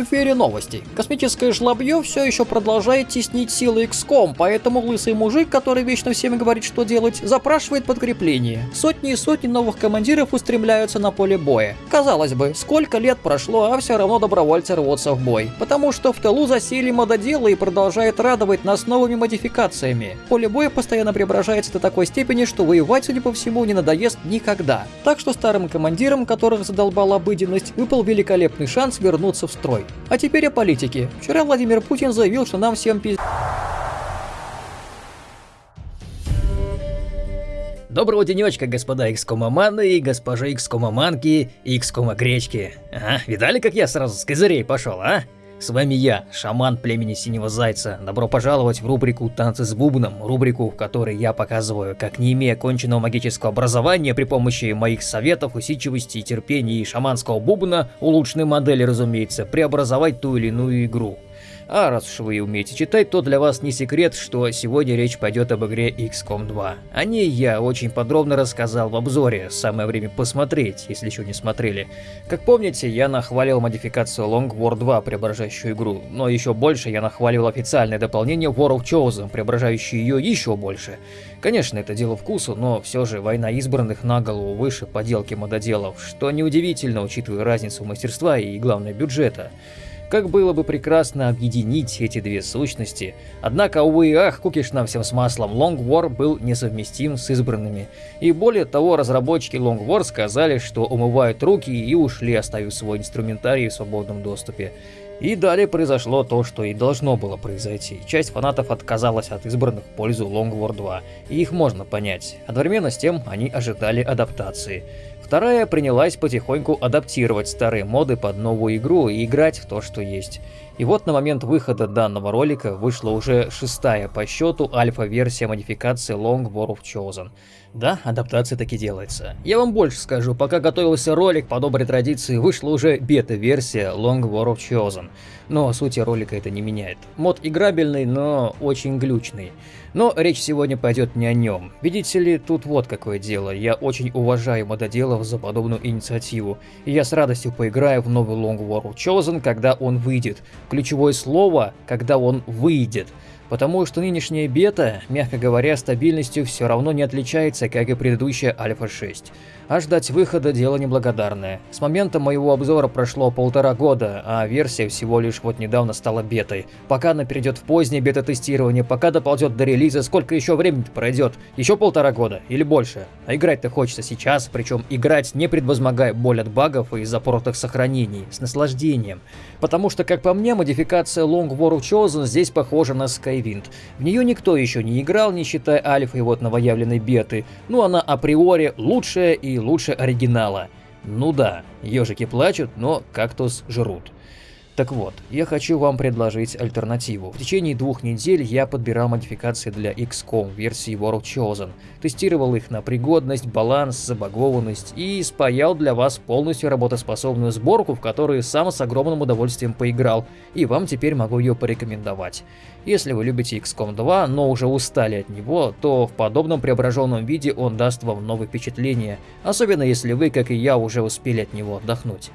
В эфире новости. Космическое жлобье все еще продолжает теснить силы XCOM, поэтому лысый мужик, который вечно всем говорит, что делать, запрашивает подкрепление. Сотни и сотни новых командиров устремляются на поле боя. Казалось бы, сколько лет прошло, а все равно добровольцы рвутся в бой. Потому что в тылу засели мододелы и продолжает радовать нас новыми модификациями. Поле боя постоянно преображается до такой степени, что воевать, судя по всему, не надоест никогда. Так что старым командирам, которых задолбала обыденность, выпал великолепный шанс вернуться в строй. А теперь о политике. Вчера Владимир Путин заявил, что нам всем пиз... Доброго денечка, господа икскомоманы и госпожи икскомоманки и икскомогречки. Ага, видали, как я сразу с козырей пошел, а? С вами я, шаман племени Синего Зайца. Добро пожаловать в рубрику «Танцы с бубном», рубрику, в которой я показываю, как не имея конченного магического образования при помощи моих советов, усидчивости, терпения и шаманского бубна, улучшенной модели, разумеется, преобразовать ту или иную игру. А раз уж вы умеете читать, то для вас не секрет, что сегодня речь пойдет об игре XCOM 2. О ней я очень подробно рассказал в обзоре, самое время посмотреть, если еще не смотрели. Как помните, я нахвалил модификацию Long War 2, преображающую игру, но еще больше я нахвалил официальное дополнение War of Chosen, преображающее ее еще больше. Конечно, это дело вкусу, но все же война избранных на голову выше поделки мододелов, что неудивительно, учитывая разницу мастерства и, главное, бюджета. Как было бы прекрасно объединить эти две сущности. Однако, увы и ах, кукиш нам всем с маслом, Long War был несовместим с избранными. И более того, разработчики Long War сказали, что умывают руки и ушли, оставив свой инструментарий в свободном доступе. И далее произошло то, что и должно было произойти. Часть фанатов отказалась от избранных в пользу Long War 2, и их можно понять. Одновременно с тем они ожидали адаптации. Вторая принялась потихоньку адаптировать старые моды под новую игру и играть в то, что есть. И вот на момент выхода данного ролика вышла уже шестая по счету альфа-версия модификации Long War of Chosen. Да, адаптация таки делается. Я вам больше скажу, пока готовился ролик, по доброй традиции вышла уже бета-версия Long War of Chosen. Но сути ролика это не меняет. Мод играбельный, но очень глючный. Но речь сегодня пойдет не о нем. Видите ли, тут вот какое дело. Я очень уважаю мододелов за подобную инициативу. И я с радостью поиграю в новый Long War Chosen, когда он выйдет. Ключевое слово, когда он выйдет потому что нынешняя бета, мягко говоря, стабильностью все равно не отличается, как и предыдущая Альфа 6. А ждать выхода дело неблагодарное. С момента моего обзора прошло полтора года, а версия всего лишь вот недавно стала бетой. Пока она перейдет в позднее бета-тестирование, пока доползет до релиза, сколько еще времени пройдет? Еще полтора года или больше? А играть-то хочется сейчас, причем играть не предвозмогая боль от багов и запоротых сохранений, с наслаждением. Потому что, как по мне, модификация Long War of Chosen здесь похожа на Skywind. В нее никто еще не играл, не считая альфа и вот новоявленной беты. Ну она априори лучшая и лучше оригинала. Ну да, ежики плачут, но кактус жрут. Так вот, я хочу вам предложить альтернативу. В течение двух недель я подбирал модификации для XCOM версии World Chosen, тестировал их на пригодность, баланс, забагованность и спаял для вас полностью работоспособную сборку, в которую сам с огромным удовольствием поиграл, и вам теперь могу ее порекомендовать. Если вы любите XCOM 2, но уже устали от него, то в подобном преображенном виде он даст вам новые впечатления, особенно если вы, как и я, уже успели от него отдохнуть.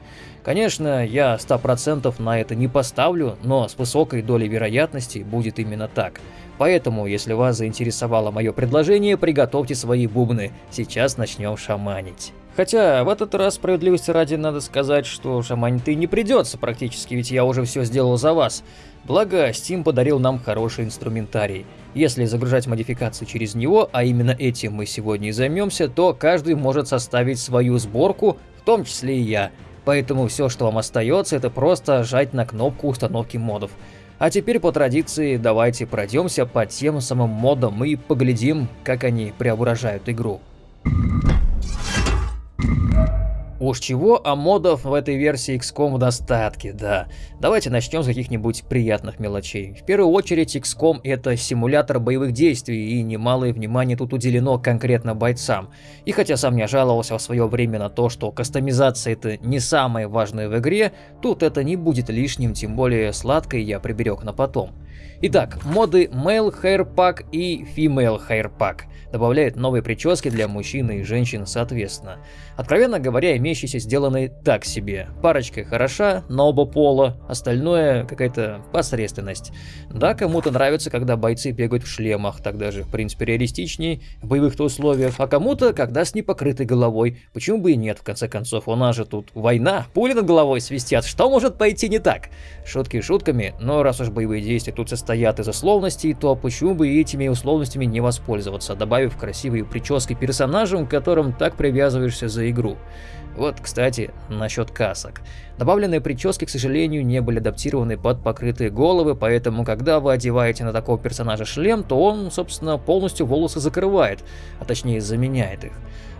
Конечно, я 100% на это не поставлю, но с высокой долей вероятности будет именно так. Поэтому, если вас заинтересовало мое предложение, приготовьте свои бубны. Сейчас начнем шаманить. Хотя, в этот раз справедливости ради надо сказать, что шаманить и не придется практически, ведь я уже все сделал за вас. Благо, Steam подарил нам хороший инструментарий. Если загружать модификации через него, а именно этим мы сегодня и займемся, то каждый может составить свою сборку, в том числе и я. Поэтому все, что вам остается, это просто жать на кнопку установки модов. А теперь по традиции давайте пройдемся по тем самым модам и поглядим, как они преображают игру. Уж чего, а модов в этой версии XCOM в достатке, да. Давайте начнем с каких-нибудь приятных мелочей. В первую очередь XCOM это симулятор боевых действий, и немалое внимание тут уделено конкретно бойцам. И хотя сам не жаловался в свое время на то, что кастомизация это не самое важное в игре, тут это не будет лишним, тем более сладкое я приберег на потом. Итак, моды Male Hair Pack и Female Hair Pack добавляют новые прически для мужчин и женщин соответственно. Откровенно говоря, имеющиеся сделаны так себе. Парочка хороша на оба пола, остальное какая-то посредственность. Да, кому-то нравится, когда бойцы бегают в шлемах, так даже в принципе реалистичнее в боевых-то условиях, а кому-то, когда с непокрытой головой. Почему бы и нет, в конце концов, у нас же тут война, пули над головой свистят, что может пойти не так? Шутки шутками, но раз уж боевые действия тут состоят из условностей, то почему бы этими условностями не воспользоваться, добавив красивые прически персонажам, к которым так привязываешься за игру. Вот, кстати, насчет касок. Добавленные прически, к сожалению, не были адаптированы под покрытые головы, поэтому, когда вы одеваете на такого персонажа шлем, то он, собственно, полностью волосы закрывает, а точнее заменяет их.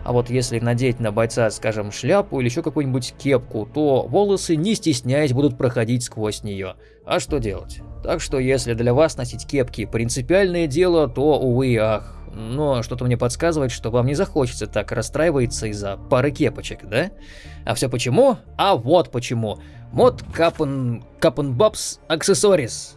А вот если надеть на бойца, скажем, шляпу или еще какую-нибудь кепку, то волосы, не стесняясь, будут проходить сквозь нее. А что делать? Так что если для вас носить кепки принципиальное дело, то, увы ах, но что-то мне подсказывает, что вам не захочется так расстраиваться из-за пары кепочек, да? А все почему? А вот почему. Мод Капен... Капен Бабс Аксессорис.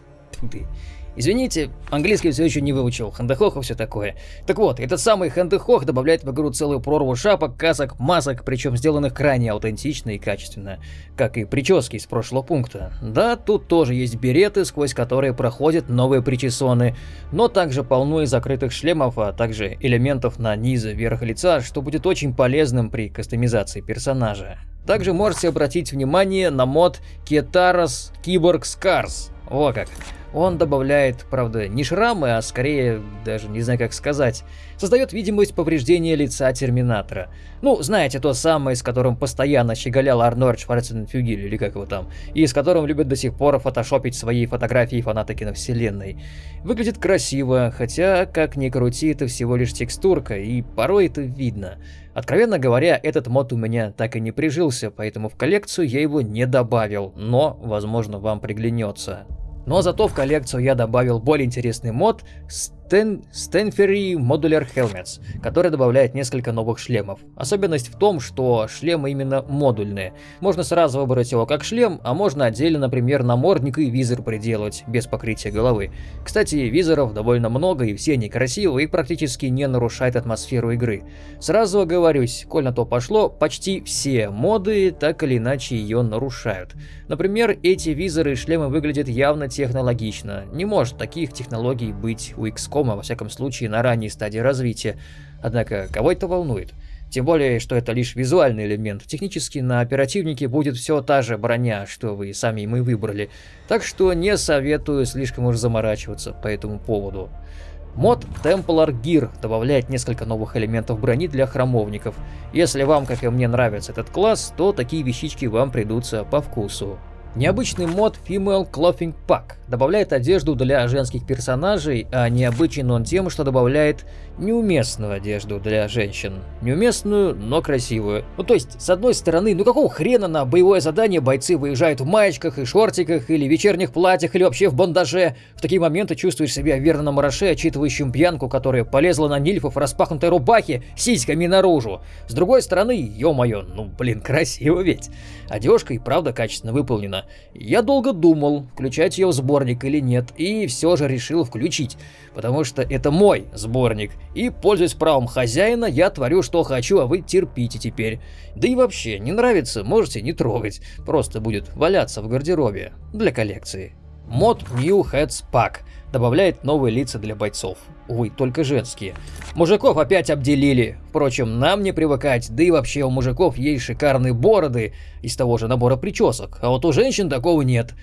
Извините, английский все еще не выучил, хандехох и все такое. Так вот, этот самый хандехох добавляет в игру целую прорву шапок, касок, масок, причем сделанных крайне аутентично и качественно, как и прически из прошлого пункта. Да, тут тоже есть береты, сквозь которые проходят новые причесоны, но также полно и закрытых шлемов, а также элементов на низ и верх лица, что будет очень полезным при кастомизации персонажа. Также можете обратить внимание на мод Кетарос Киборг Скарс. О как! Он добавляет, правда, не шрамы, а скорее, даже не знаю как сказать, создает видимость повреждения лица Терминатора. Ну, знаете, то самое, с которым постоянно щеголял Арнольд Шварценфюгель, или как его там, и с которым любят до сих пор фотошопить свои фотографии фанаты киновселенной. Выглядит красиво, хотя, как ни крути, это всего лишь текстурка, и порой это видно. Откровенно говоря, этот мод у меня так и не прижился, поэтому в коллекцию я его не добавил, но, возможно, вам приглянется. Но зато в коллекцию я добавил более интересный мод Sten Stenferry Modular Helmets, который добавляет несколько новых шлемов. Особенность в том, что шлемы именно модульные. Можно сразу выбрать его как шлем, а можно отдельно, например, намордник и визор приделать, без покрытия головы. Кстати, визоров довольно много, и все они красивые и практически не нарушают атмосферу игры. Сразу оговорюсь, коль на то пошло, почти все моды так или иначе ее нарушают. Например, эти визоры и шлемы выглядят явно технологично. Не может таких технологий быть у XCOM знакома, во всяком случае, на ранней стадии развития. Однако, кого это волнует? Тем более, что это лишь визуальный элемент. Технически на оперативнике будет все та же броня, что вы сами мы выбрали. Так что не советую слишком уж заморачиваться по этому поводу. Мод Templar Gear добавляет несколько новых элементов брони для храмовников. Если вам, как и мне, нравится этот класс, то такие вещички вам придутся по вкусу. Необычный мод Female Clothing Pack добавляет одежду для женских персонажей, а необычен он тем, что добавляет неуместную одежду для женщин. Неуместную, но красивую. Ну то есть, с одной стороны, ну какого хрена на боевое задание бойцы выезжают в маечках и шортиках, или вечерних платьях, или вообще в бандаже. В такие моменты чувствуешь себя верно на мараше, отчитывающим пьянку, которая полезла на нильфов в распахнутой рубахе, сиськами наружу. С другой стороны, ё-моё, ну блин, красиво ведь. Одежка и правда качественно выполнена. Я долго думал, включать ее в сборник или нет, и все же решил включить, потому что это мой сборник, и, пользуясь правом хозяина, я творю что хочу, а вы терпите теперь. Да и вообще, не нравится, можете не трогать, просто будет валяться в гардеробе для коллекции. Мод New Heads Pack добавляет новые лица для бойцов. Увы, только женские. Мужиков опять обделили. Впрочем, нам не привыкать, да и вообще у мужиков есть шикарные бороды из того же набора причесок, а вот у женщин такого нет.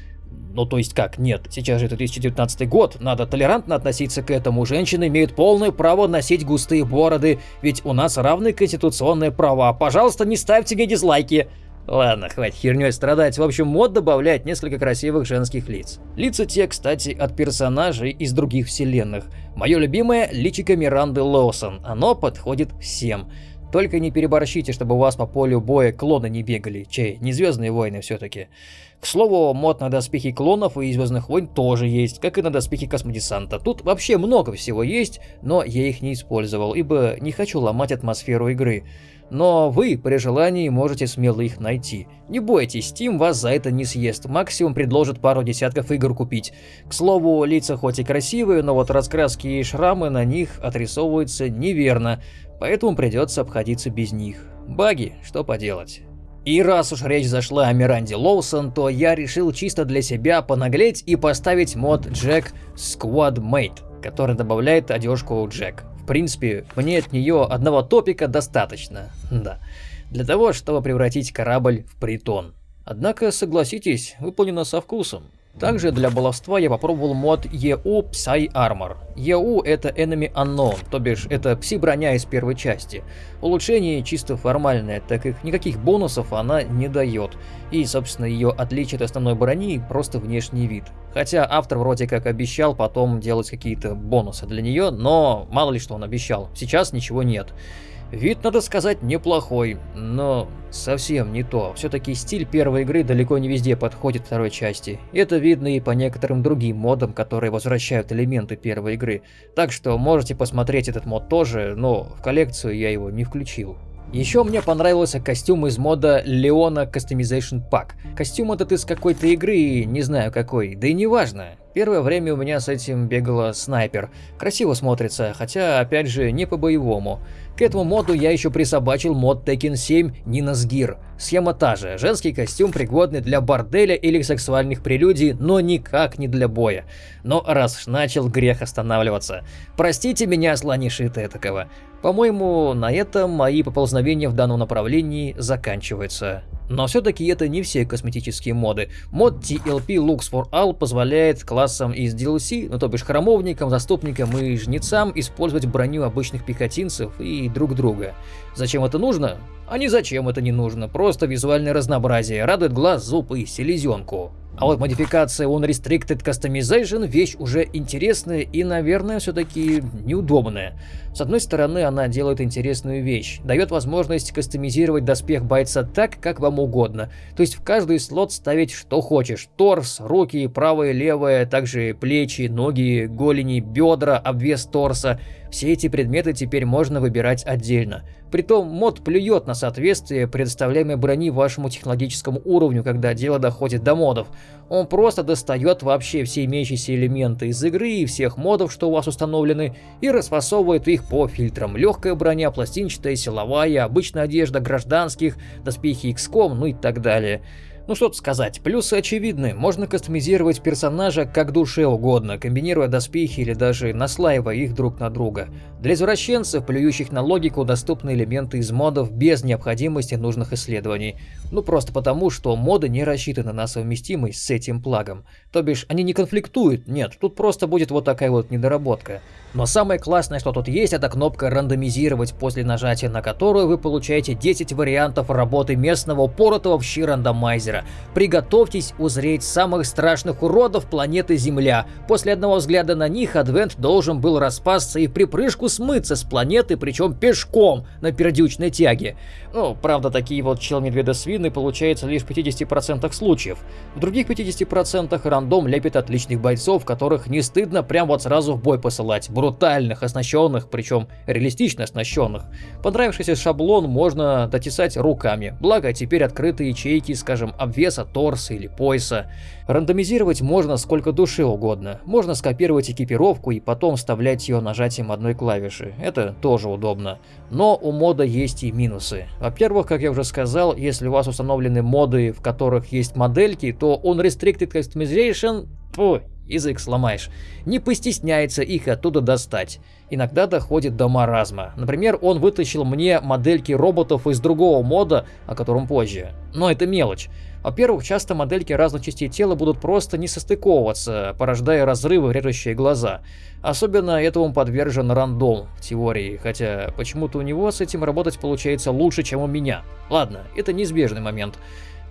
Ну то есть как, нет, сейчас же 2019 год, надо толерантно относиться к этому, женщины имеют полное право носить густые бороды, ведь у нас равные конституционные права, пожалуйста не ставьте мне дизлайки. Ладно, хватит херней страдать. В общем, мод добавляет несколько красивых женских лиц. Лица те, кстати, от персонажей из других вселенных. Мое любимое – личико Миранды Лоусон. Оно подходит всем. Только не переборщите, чтобы у вас по полю боя клоны не бегали, чей, не Звездные войны все-таки. К слову, мод на доспехи клонов и Звездных войн тоже есть, как и на доспехи космодесанта. Тут вообще много всего есть, но я их не использовал, ибо не хочу ломать атмосферу игры. Но вы при желании можете смело их найти. Не бойтесь, Steam вас за это не съест, максимум предложит пару десятков игр купить. К слову, лица хоть и красивые, но вот раскраски и шрамы на них отрисовываются неверно, поэтому придется обходиться без них. Баги, что поделать. И раз уж речь зашла о Миранде Лоусон, то я решил чисто для себя понаглеть и поставить мод Jack Squad Mate, который добавляет одежку Джек. Принципе, мне от нее одного топика достаточно, да, для того, чтобы превратить корабль в притон. Однако, согласитесь, выполнено со вкусом. Также для баловства я попробовал мод EU Psy Armor. EU это Enemy Unknown, то бишь это пси-броня из первой части. Улучшение чисто формальное, так как никаких бонусов она не дает. И, собственно, ее отличие от основной брони просто внешний вид. Хотя автор вроде как обещал потом делать какие-то бонусы для нее, но мало ли что он обещал, сейчас ничего нет. Вид, надо сказать, неплохой, но совсем не то. Все-таки стиль первой игры далеко не везде подходит второй части. Это видно и по некоторым другим модам, которые возвращают элементы первой игры. Так что можете посмотреть этот мод тоже, но в коллекцию я его не включил. Еще мне понравился костюм из мода Leona Customization Pack. Костюм этот из какой-то игры, не знаю какой, да и не важно. Первое время у меня с этим бегала снайпер. Красиво смотрится, хотя опять же не по-боевому. К этому моду я еще присобачил мод Tekken 7 Nina's Gear. Схема та же, женский костюм пригодный для борделя или сексуальных прелюдий, но никак не для боя. Но раз начал, грех останавливаться. Простите меня, слонишиты такого. По-моему, на этом мои поползновения в данном направлении заканчиваются. Но все-таки это не все косметические моды. Мод TLP Looks for All позволяет классам из DLC, ну то бишь храмовникам, заступникам и жнецам использовать броню обычных пехотинцев и друг друга. Зачем это нужно? А не зачем это не нужно, просто визуальное разнообразие, радует глаз, зуб и селезенку. А вот модификация Unrestricted Customization вещь уже интересная и, наверное, все-таки неудобная. С одной стороны, она делает интересную вещь, дает возможность кастомизировать доспех бойца так, как вам угодно. То есть в каждый слот ставить что хочешь. Торс, руки, правое, левое, также плечи, ноги, голени, бедра, обвес торса. Все эти предметы теперь можно выбирать отдельно. Притом мод плюет на соответствие предоставляемой брони вашему технологическому уровню, когда дело доходит до модов. Он просто достает вообще все имеющиеся элементы из игры и всех модов, что у вас установлены, и расфасовывает их по фильтрам. Легкая броня, пластинчатая, силовая, обычная одежда гражданских, доспехи XCOM, ну и так далее. Ну что тут сказать, плюсы очевидны, можно кастомизировать персонажа как душе угодно, комбинируя доспехи или даже наслаивая их друг на друга. Для извращенцев, плюющих на логику, доступны элементы из модов без необходимости нужных исследований. Ну просто потому, что моды не рассчитаны на совместимость с этим плагом. То бишь, они не конфликтуют, нет, тут просто будет вот такая вот недоработка. Но самое классное, что тут есть, это кнопка «Рандомизировать», после нажатия на которую вы получаете 10 вариантов работы местного упоротого в щи рандомайзера. Приготовьтесь узреть самых страшных уродов планеты Земля. После одного взгляда на них Адвент должен был распасться и припрыжку смыться с планеты, причем пешком на пердючной тяге. Ну, правда, такие вот чел-медведо-свины получаются лишь в 50% случаев. В других 50% рандом лепит отличных бойцов, которых не стыдно прям вот сразу в бой посылать брутальных, оснащенных, причем реалистично оснащенных. Понравившийся шаблон можно дотесать руками, благо теперь открыты ячейки, скажем, обвеса торса или пояса. Рандомизировать можно сколько душе угодно. Можно скопировать экипировку и потом вставлять ее нажатием одной клавиши. Это тоже удобно. Но у мода есть и минусы. Во-первых, как я уже сказал, если у вас установлены моды, в которых есть модельки, то он Restricted Customization, фу, язык сломаешь, не постесняется их оттуда достать. Иногда доходит до маразма. Например, он вытащил мне модельки роботов из другого мода, о котором позже. Но это мелочь. Во-первых, часто модельки разных частей тела будут просто не состыковываться, порождая разрывы, режущие глаза. Особенно этому подвержен рандом в теории, хотя почему-то у него с этим работать получается лучше, чем у меня. Ладно, это неизбежный момент.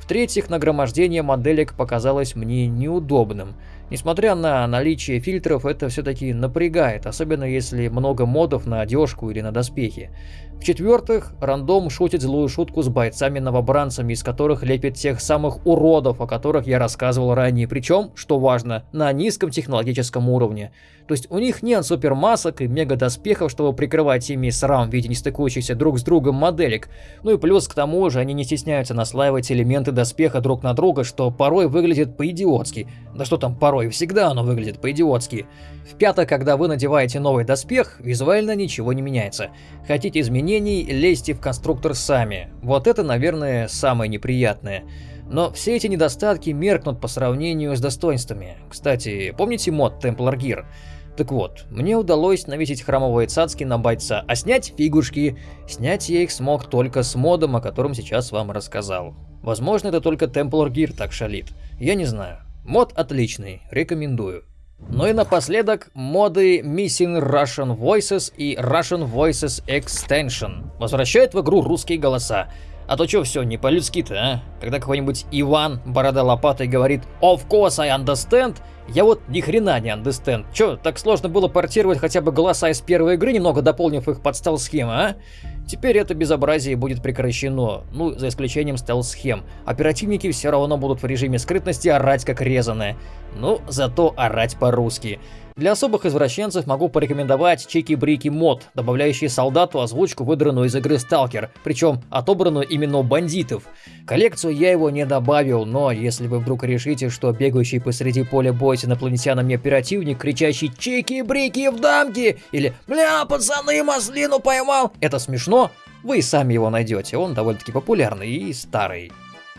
В-третьих, нагромождение моделек показалось мне неудобным. Несмотря на наличие фильтров, это все-таки напрягает, особенно если много модов на одежку или на доспехи. В-четвертых, рандом шутит злую шутку с бойцами-новобранцами, из которых лепит тех самых уродов, о которых я рассказывал ранее, причем, что важно, на низком технологическом уровне. То есть у них нет супермасок и мега-доспехов, чтобы прикрывать ими срам в виде нестыкующихся друг с другом моделек. Ну и плюс к тому же они не стесняются наслаивать элементы доспеха друг на друга, что порой выглядит по-идиотски. Да что там порой, всегда оно выглядит по-идиотски. В-пятых, когда вы надеваете новый доспех, визуально ничего не меняется. Хотите изменений, лезьте в конструктор сами. Вот это, наверное, самое неприятное. Но все эти недостатки меркнут по сравнению с достоинствами. Кстати, помните мод Templar Gear? Так вот, мне удалось навесить храмовые цацки на бойца, а снять фигушки. Снять я их смог только с модом, о котором сейчас вам рассказал. Возможно, это только Templar Gear так шалит. Я не знаю. Мод отличный, рекомендую. Ну и напоследок, моды Missing Russian Voices и Russian Voices Extension возвращают в игру русские голоса. А то что все не по-людски-то, а? Когда какой-нибудь Иван, борода лопатой, говорит «Of course I understand», я вот ни хрена не understand. Чё, так сложно было портировать хотя бы голоса из первой игры, немного дополнив их под стелс-схемы, а? Теперь это безобразие будет прекращено, ну, за исключением стелс-схем. Оперативники все равно будут в режиме скрытности орать как резаные. Ну, зато орать по-русски. Для особых извращенцев могу порекомендовать Чики-Брики мод, добавляющий солдату озвучку, выдранную из игры Сталкер, причем отобранную именно бандитов. Коллекцию я его не добавил, но если вы вдруг решите, что бегающий посреди поля боя с инопланетянами оперативник, кричащий «Чики-брики в дамки!» или «Бля, пацаны, маслину поймал!» это смешно, вы сами его найдете, он довольно-таки популярный и старый.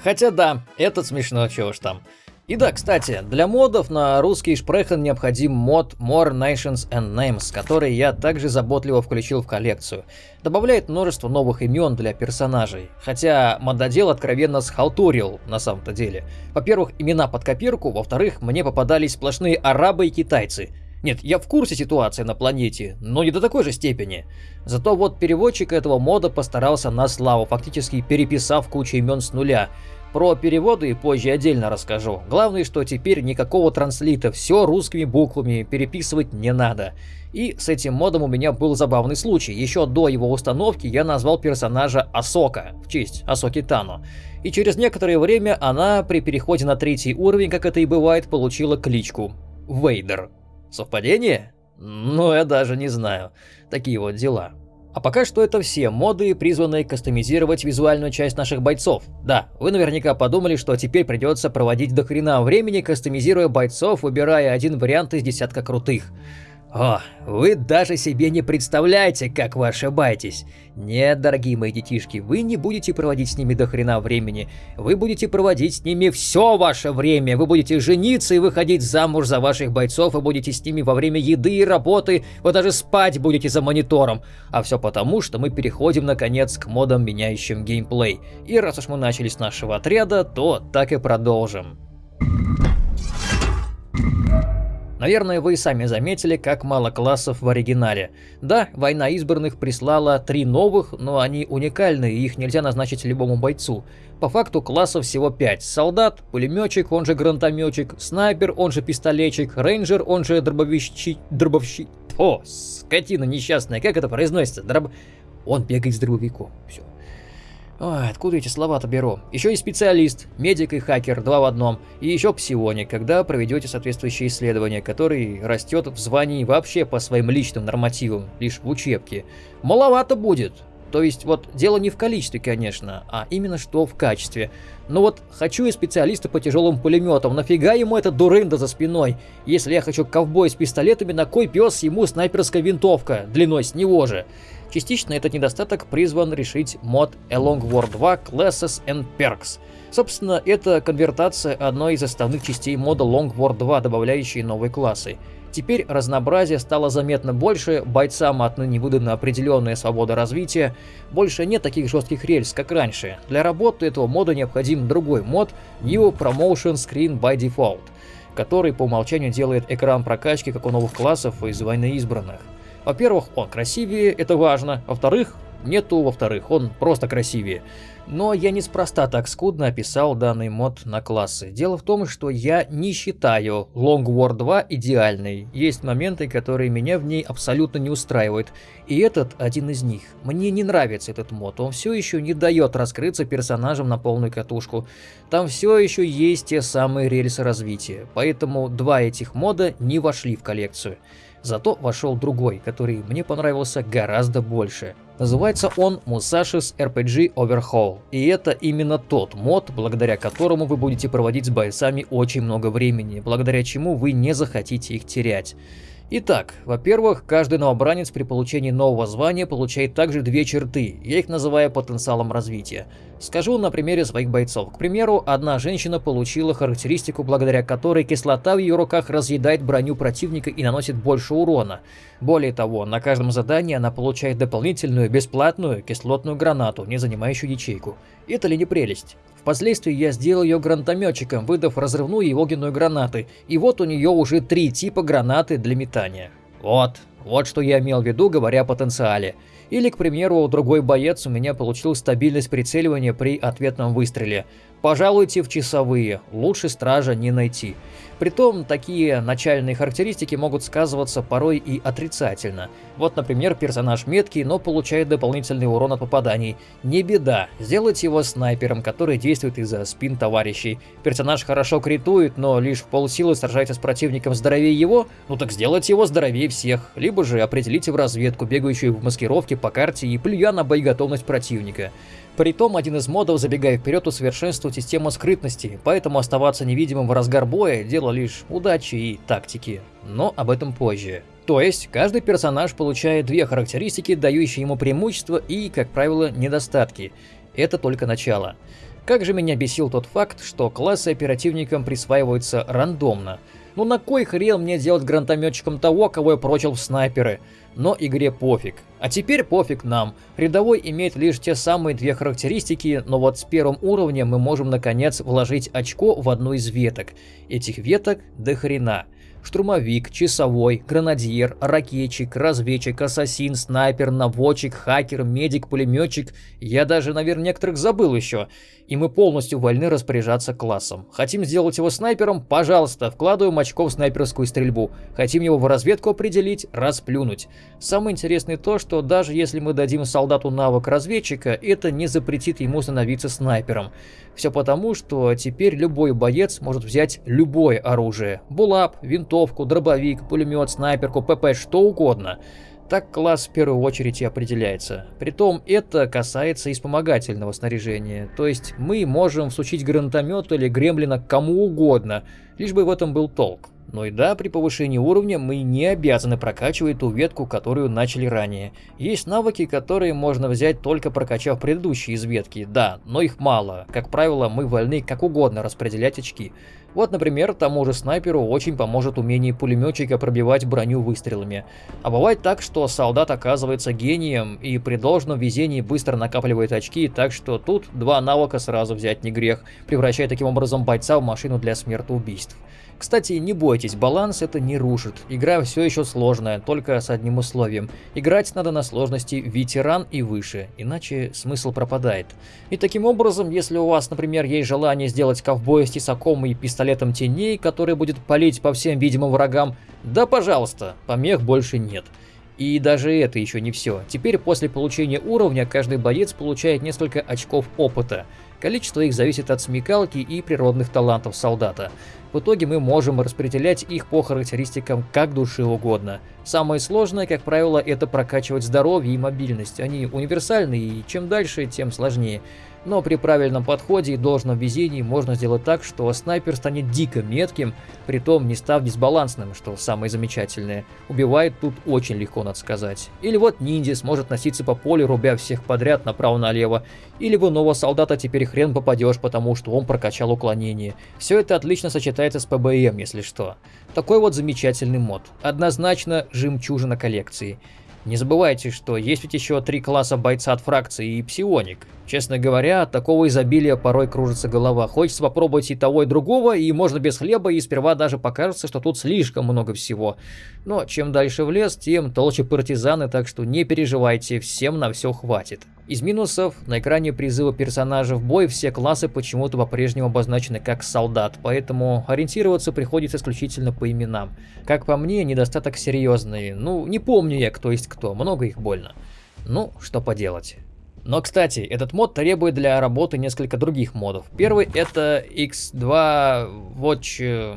Хотя да, этот смешно, чего уж там. И да, кстати, для модов на русский шпрехен необходим мод More Nations and Names, который я также заботливо включил в коллекцию. Добавляет множество новых имен для персонажей, хотя мододел откровенно схалтурил на самом-то деле. Во-первых, имена под копирку, во-вторых, мне попадались сплошные арабы и китайцы. Нет, я в курсе ситуации на планете, но не до такой же степени. Зато вот переводчик этого мода постарался на славу, фактически переписав кучу имен с нуля. Про переводы позже отдельно расскажу. Главное, что теперь никакого транслита, все русскими буквами, переписывать не надо. И с этим модом у меня был забавный случай. Еще до его установки я назвал персонажа Асока, в честь Асоки Тано. И через некоторое время она при переходе на третий уровень, как это и бывает, получила кличку Вейдер. Совпадение? Ну, я даже не знаю. Такие вот дела. А пока что это все моды, призванные кастомизировать визуальную часть наших бойцов. Да, вы наверняка подумали, что теперь придется проводить до хрена времени, кастомизируя бойцов, выбирая один вариант из десятка крутых. О, вы даже себе не представляете, как вы ошибаетесь. Нет, дорогие мои детишки, вы не будете проводить с ними до хрена времени. Вы будете проводить с ними все ваше время. Вы будете жениться и выходить замуж за ваших бойцов, и будете с ними во время еды и работы, вы даже спать будете за монитором. А все потому, что мы переходим наконец к модам, меняющим геймплей. И раз уж мы начали с нашего отряда, то так и продолжим. Наверное, вы и сами заметили, как мало классов в оригинале. Да, Война избранных прислала три новых, но они уникальны, и их нельзя назначить любому бойцу. По факту классов всего пять. Солдат, пулеметчик, он же гранатометчик, снайпер, он же пистолетчик, рейнджер, он же дробовищи... дробовщик... О, скотина несчастная, как это произносится? Дроб... Он бегает с дробовиком. Все. Ой, откуда эти слова-то беру? Еще и специалист, медик и хакер, два в одном. И еще псионик, когда проведете соответствующее исследование, который растет в звании вообще по своим личным нормативам, лишь в учебке. Маловато будет. То есть вот дело не в количестве, конечно, а именно что в качестве. Но вот хочу я специалиста по тяжелым пулеметам, нафига ему эта дурында за спиной? Если я хочу ковбой с пистолетами, на кой пес ему снайперская винтовка, длиной с него же? Частично этот недостаток призван решить мод Along War 2 Classes and Perks. Собственно, это конвертация одной из основных частей мода Long War 2, добавляющей новые классы. Теперь разнообразие стало заметно больше, бойцам отныне выдана определенная свобода развития, больше нет таких жестких рельс, как раньше. Для работы этого мода необходим другой мод New Promotion Screen by Default, который по умолчанию делает экран прокачки как у новых классов из Войны Избранных. Во-первых, он красивее, это важно. Во-вторых, нету во-вторых, он просто красивее. Но я неспроста так скудно описал данный мод на классы. Дело в том, что я не считаю Long War 2 идеальной. Есть моменты, которые меня в ней абсолютно не устраивают. И этот один из них. Мне не нравится этот мод, он все еще не дает раскрыться персонажам на полную катушку. Там все еще есть те самые рельсы развития. Поэтому два этих мода не вошли в коллекцию. Зато вошел другой, который мне понравился гораздо больше. Называется он Musashi's RPG Overhaul. И это именно тот мод, благодаря которому вы будете проводить с бойцами очень много времени, благодаря чему вы не захотите их терять. Итак, во-первых, каждый новобранец при получении нового звания получает также две черты, я их называю потенциалом развития. Скажу на примере своих бойцов. К примеру, одна женщина получила характеристику, благодаря которой кислота в ее руках разъедает броню противника и наносит больше урона. Более того, на каждом задании она получает дополнительную бесплатную кислотную гранату, не занимающую ячейку. Это ли не прелесть? Впоследствии я сделал ее гранатометчиком, выдав разрывную и огненную гранаты, и вот у нее уже три типа гранаты для метания. Вот, вот что я имел в виду, говоря о потенциале. Или, к примеру, другой боец у меня получил стабильность прицеливания при ответном выстреле. Пожалуйте в часовые, лучше стража не найти. Притом, такие начальные характеристики могут сказываться порой и отрицательно. Вот, например, персонаж меткий, но получает дополнительный урон от попаданий. Не беда, сделайте его снайпером, который действует из-за спин товарищей. Персонаж хорошо критует, но лишь в полсилы сражается с противником здоровее его, ну так сделайте его здоровее всех. Либо же определите в разведку, бегающую в маскировке по карте и плюя на боеготовность противника. Притом, один из модов, забегая вперед, усовершенствует систему скрытности, поэтому оставаться невидимым в разгар боя – дело лишь удачи и тактики. Но об этом позже. То есть, каждый персонаж получает две характеристики, дающие ему преимущества и, как правило, недостатки. Это только начало. Как же меня бесил тот факт, что классы оперативникам присваиваются рандомно. Ну на кой хрен мне делать гранатометчиком того, кого я прочил в снайперы? Но игре пофиг. А теперь пофиг нам. Рядовой имеет лишь те самые две характеристики, но вот с первым уровнем мы можем наконец вложить очко в одну из веток. Этих веток до хрена штурмовик, часовой, гранадьер, ракетчик, разведчик, ассасин, снайпер, наводчик, хакер, медик, пулеметчик. Я даже, наверное, некоторых забыл еще. И мы полностью вольны распоряжаться классом. Хотим сделать его снайпером? Пожалуйста, вкладываем очко в снайперскую стрельбу. Хотим его в разведку определить? Расплюнуть. Самое интересное то, что даже если мы дадим солдату навык разведчика, это не запретит ему становиться снайпером. Все потому, что теперь любой боец может взять любое оружие. Булап, винтовку, дробовик, пулемет, снайперку, ПП, что угодно. Так класс в первую очередь и определяется. Притом это касается и вспомогательного снаряжения. То есть мы можем всучить гранатомет или гремлина кому угодно, лишь бы в этом был толк. Но и да, при повышении уровня мы не обязаны прокачивать ту ветку, которую начали ранее. Есть навыки, которые можно взять только прокачав предыдущие из ветки, да, но их мало. Как правило, мы вольны как угодно распределять очки. Вот, например, тому же снайперу очень поможет умение пулеметчика пробивать броню выстрелами. А бывает так, что солдат оказывается гением и при должном везении быстро накапливает очки, так что тут два навыка сразу взять не грех, превращая таким образом бойца в машину для смертоубийств. Кстати, не бойтесь, баланс это не рушит. Игра все еще сложная, только с одним условием. Играть надо на сложности ветеран и выше, иначе смысл пропадает. И таким образом, если у вас, например, есть желание сделать ковбоя с тесаком и пистолетом теней, который будет палить по всем видимым врагам, да пожалуйста, помех больше нет. И даже это еще не все. Теперь после получения уровня каждый боец получает несколько очков опыта. Количество их зависит от смекалки и природных талантов солдата. В итоге мы можем распределять их по характеристикам как души угодно. Самое сложное, как правило, это прокачивать здоровье и мобильность. Они универсальны и чем дальше, тем сложнее. Но при правильном подходе и должном везении можно сделать так, что снайпер станет дико метким, притом не став дисбалансным, что самое замечательное. Убивает тут очень легко, надо сказать. Или вот ниндзя сможет носиться по полю, рубя всех подряд направо-налево. Или в иного солдата теперь хрен попадешь, потому что он прокачал уклонение. Все это отлично сочетается с ПБМ, если что. Такой вот замечательный мод. Однозначно жемчужина коллекции. Не забывайте, что есть ведь еще три класса бойца от фракции и псионик. Честно говоря, от такого изобилия порой кружится голова. Хочется попробовать и того, и другого, и можно без хлеба, и сперва даже покажется, что тут слишком много всего. Но чем дальше в лес, тем толще партизаны, так что не переживайте, всем на все хватит. Из минусов, на экране призыва персонажа в бой все классы почему-то по-прежнему обозначены как солдат, поэтому ориентироваться приходится исключительно по именам. Как по мне, недостаток серьезный. Ну, не помню я, кто есть кто, много их больно. Ну, что поделать. Но, кстати, этот мод требует для работы несколько других модов. Первый это X2 Watch, э,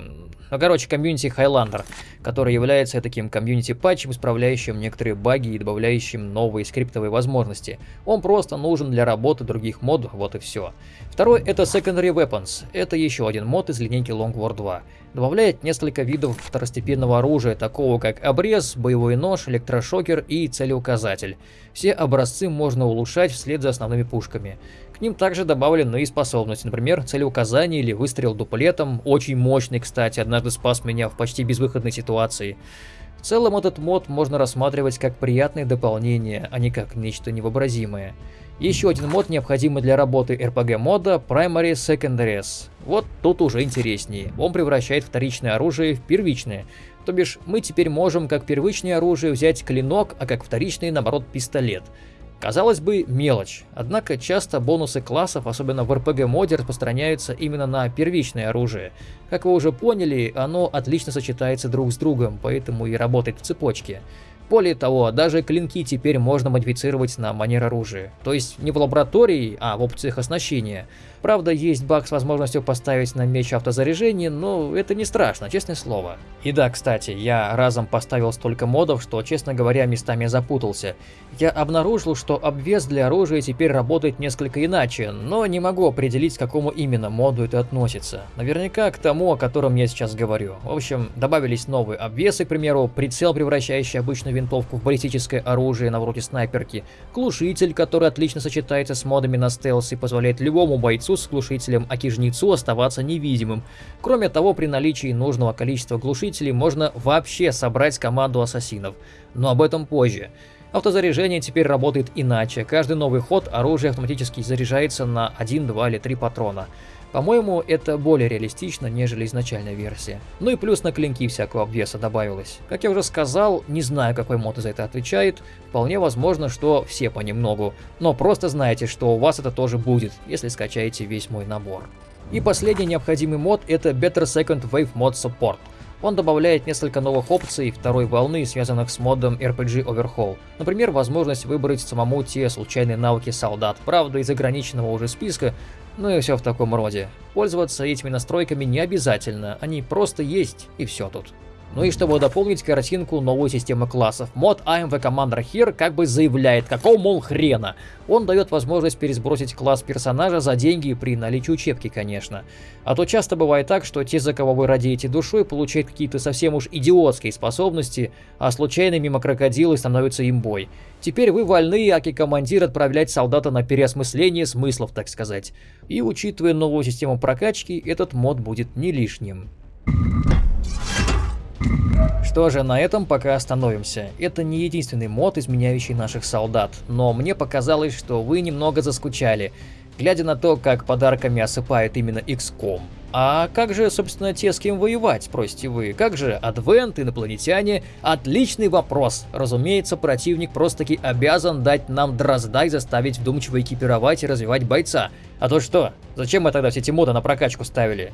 ну, короче, комьюнити Highlander, который является таким комьюнити патчем, исправляющим некоторые баги и добавляющим новые скриптовые возможности. Он просто нужен для работы других модов, вот и все. Второй это Secondary Weapons, это еще один мод из линейки Long War 2 добавляет несколько видов второстепенного оружия, такого как обрез, боевой нож, электрошокер и целеуказатель. Все образцы можно улучшать вслед за основными пушками. Ним также добавлены и способности, например, целеуказание или выстрел дуплетом, очень мощный, кстати, однажды спас меня в почти безвыходной ситуации. В целом этот мод можно рассматривать как приятное дополнение, а не как нечто невообразимое. Еще один мод, необходимый для работы RPG мода Primary Secondaries. Вот тут уже интереснее. Он превращает вторичное оружие в первичное. То бишь, мы теперь можем как первичное оружие взять клинок, а как вторичный, наоборот, пистолет. Казалось бы, мелочь, однако часто бонусы классов, особенно в RPG моде, распространяются именно на первичное оружие. Как вы уже поняли, оно отлично сочетается друг с другом, поэтому и работает в цепочке. Более того, даже клинки теперь можно модифицировать на манер оружия. То есть не в лаборатории, а в опциях оснащения. Правда, есть баг с возможностью поставить на меч автозаряжение, но это не страшно, честное слово. И да, кстати, я разом поставил столько модов, что, честно говоря, местами запутался. Я обнаружил, что обвес для оружия теперь работает несколько иначе, но не могу определить, к какому именно моду это относится. Наверняка к тому, о котором я сейчас говорю. В общем, добавились новые обвесы, к примеру, прицел, превращающий обычную винтовку в баллистическое оружие на вроде снайперки, глушитель, который отлично сочетается с модами на стелс и позволяет любому бойцу бойцу с глушителем Акижницу оставаться невидимым. Кроме того, при наличии нужного количества глушителей можно вообще собрать команду ассасинов. Но об этом позже. Автозаряжение теперь работает иначе. Каждый новый ход оружие автоматически заряжается на 1, 2 или 3 патрона. По-моему, это более реалистично, нежели изначальная версия. Ну и плюс на клинки всякого обвеса добавилось. Как я уже сказал, не знаю, какой мод за это отвечает. Вполне возможно, что все понемногу. Но просто знайте, что у вас это тоже будет, если скачаете весь мой набор. И последний необходимый мод это Better Second Wave Mod Support. Он добавляет несколько новых опций второй волны, связанных с модом RPG Overhaul. Например, возможность выбрать самому те случайные навыки солдат, правда из ограниченного уже списка, ну и все в таком роде. Пользоваться этими настройками не обязательно, они просто есть и все тут. Ну и чтобы дополнить картинку новой системы классов, мод AMV Commander Here как бы заявляет, какого мол хрена. Он дает возможность пересбросить класс персонажа за деньги при наличии учебки, конечно. А то часто бывает так, что те, за кого вы радеете душой, получают какие-то совсем уж идиотские способности, а случайно мимо крокодилы становятся имбой. Теперь вы вольны, аки-командир, отправлять солдата на переосмысление смыслов, так сказать. И учитывая новую систему прокачки, этот мод будет не лишним. Что же, на этом пока остановимся. Это не единственный мод, изменяющий наших солдат, но мне показалось, что вы немного заскучали, глядя на то, как подарками осыпают именно XCOM. А как же, собственно, те, с кем воевать, спросите вы? Как же Адвент, инопланетяне? Отличный вопрос. Разумеется, противник просто-таки обязан дать нам дрозда заставить вдумчиво экипировать и развивать бойца. А то что? Зачем мы тогда все эти моды на прокачку ставили?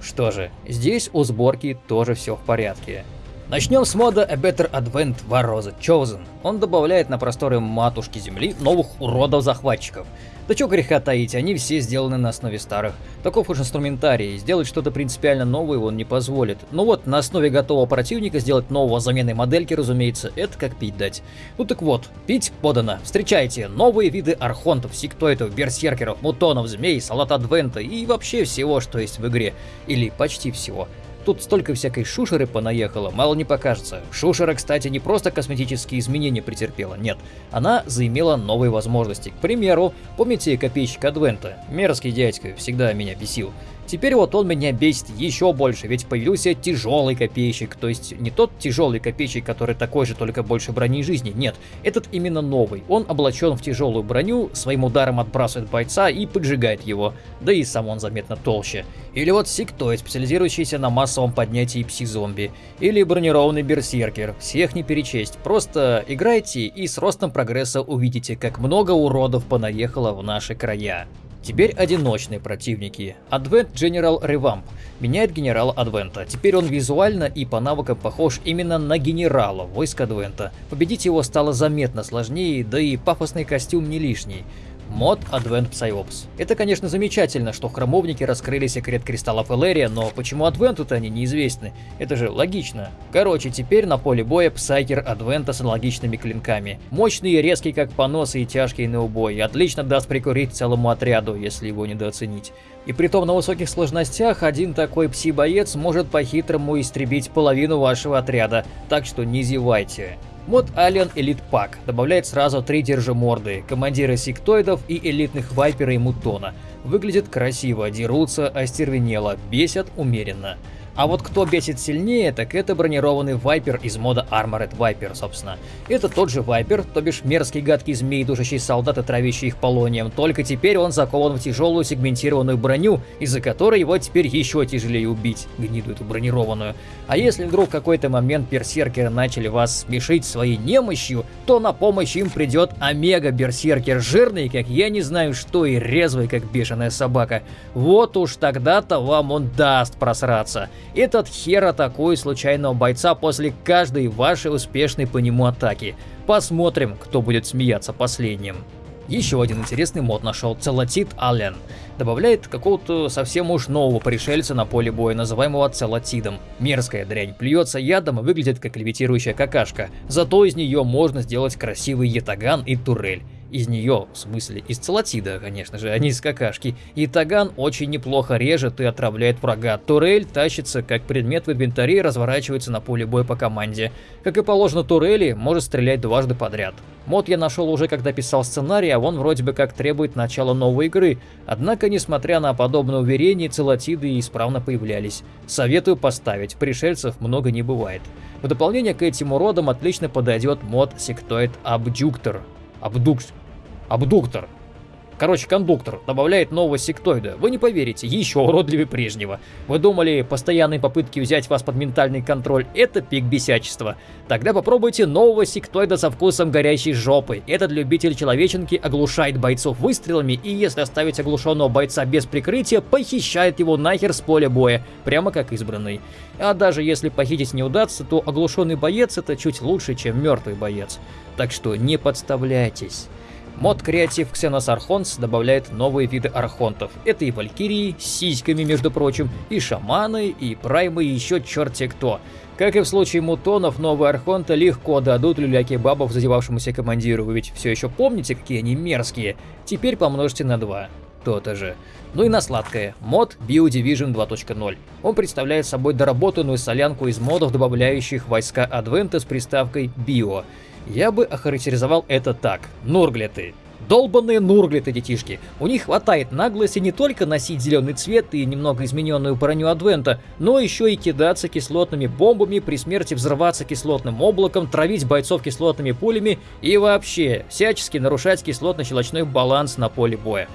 Что же, здесь у сборки тоже все в порядке. Начнем с мода A Better Advent War the Chosen. Он добавляет на просторы матушки Земли новых уродов-захватчиков. Да чё греха таить, они все сделаны на основе старых. Таков уж инструментарий, сделать что-то принципиально новое он не позволит. Ну вот, на основе готового противника сделать нового замены модельки, разумеется, это как пить дать. Ну так вот, пить подано. Встречайте новые виды архонтов, сектоидов, берсеркеров, мутонов, змей, салат адвента и вообще всего, что есть в игре. Или почти всего. Тут столько всякой шушеры понаехало, мало не покажется. Шушера, кстати, не просто косметические изменения претерпела, нет. Она заимела новые возможности. К примеру, помните копейщик Адвента? Мерзкий дядька, всегда меня бесил. Теперь вот он меня бесит еще больше, ведь появился тяжелый копейщик, то есть не тот тяжелый копейщик, который такой же, только больше брони жизни, нет, этот именно новый. Он облачен в тяжелую броню, своим ударом отбрасывает бойца и поджигает его, да и сам он заметно толще. Или вот сектоид, специализирующийся на массовом поднятии пси-зомби. Или бронированный берсеркер, всех не перечесть, просто играйте и с ростом прогресса увидите, как много уродов понаехало в наши края. Теперь одиночные противники. Advent General Revamp меняет генерала Адвента. Теперь он визуально и по навыкам похож именно на генерала войск Адвента. Победить его стало заметно сложнее, да и пафосный костюм не лишний. Мод Advent Psyops. Это, конечно, замечательно, что храмовники раскрыли секрет кристаллов Элерия, но почему Адвенту-то они неизвестны? Это же логично. Короче, теперь на поле боя Псайкер Адвента с аналогичными клинками. Мощный резкий, как понос и тяжкий на убой. Отлично даст прикурить целому отряду, если его недооценить. И притом на высоких сложностях один такой пси-боец может по-хитрому истребить половину вашего отряда, так что не зевайте. Мод Alien Elite Pack добавляет сразу три держиморды, командира сектоидов и элитных viper а и мутона. Выглядит красиво, дерутся остервенело, бесят умеренно. А вот кто бесит сильнее, так это бронированный Вайпер из мода Armored Viper, собственно. Это тот же Вайпер, то бишь мерзкий гадкий змей, душащий солдат травящий их полонием, только теперь он закован в тяжелую сегментированную броню, из-за которой его теперь еще тяжелее убить, гниду эту бронированную. А если вдруг в какой-то момент берсеркеры начали вас смешить своей немощью, то на помощь им придет Омега-берсеркер, жирный, как я не знаю что, и резвый, как бешеная собака. Вот уж тогда-то вам он даст просраться. Этот хер атакует случайного бойца после каждой вашей успешной по нему атаки. Посмотрим, кто будет смеяться последним. Еще один интересный мод нашел Целотит Аллен. Добавляет какого-то совсем уж нового пришельца на поле боя, называемого Целотидом. Мерзкая дрянь, плюется ядом и выглядит как левитирующая какашка. Зато из нее можно сделать красивый ятаган и турель из нее, в смысле из целотида, конечно же, а не из какашки. И таган очень неплохо режет и отравляет врага. Турель тащится как предмет в инвентаре и разворачивается на поле боя по команде. Как и положено турели, может стрелять дважды подряд. Мод я нашел уже когда писал сценарий, а он вроде бы как требует начала новой игры. Однако, несмотря на подобное уверение, целотиды исправно появлялись. Советую поставить, пришельцев много не бывает. В дополнение к этим уродам отлично подойдет мод Sectoid Abductor. Абдукс... Абдуктор. Короче, кондуктор добавляет нового сектоида. Вы не поверите, еще уродливее прежнего. Вы думали, постоянные попытки взять вас под ментальный контроль – это пик бесячества? Тогда попробуйте нового сектоида со вкусом горящей жопы. Этот любитель человеченки оглушает бойцов выстрелами и если оставить оглушенного бойца без прикрытия, похищает его нахер с поля боя, прямо как избранный. А даже если похитить не удастся, то оглушенный боец – это чуть лучше, чем мертвый боец. Так что не подставляйтесь. Мод Креатив Xenos Archons добавляет новые виды архонтов. Это и валькирии, с сиськами, между прочим, и шаманы, и праймы, и еще черти кто. Как и в случае мутонов, новые архонты легко дадут люляки бабов задевавшемуся командиру, вы ведь все еще помните, какие они мерзкие. Теперь помножьте на 2. То-то же. Ну и на сладкое. Мод BioDivision 2.0. Он представляет собой доработанную солянку из модов, добавляющих войска Адвента с приставкой «Био». Я бы охарактеризовал это так. Нурглеты. Долбанные нурглеты, детишки. У них хватает наглости не только носить зеленый цвет и немного измененную броню Адвента, но еще и кидаться кислотными бомбами, при смерти взрываться кислотным облаком, травить бойцов кислотными пулями и вообще всячески нарушать кислотно-щелочной баланс на поле боя.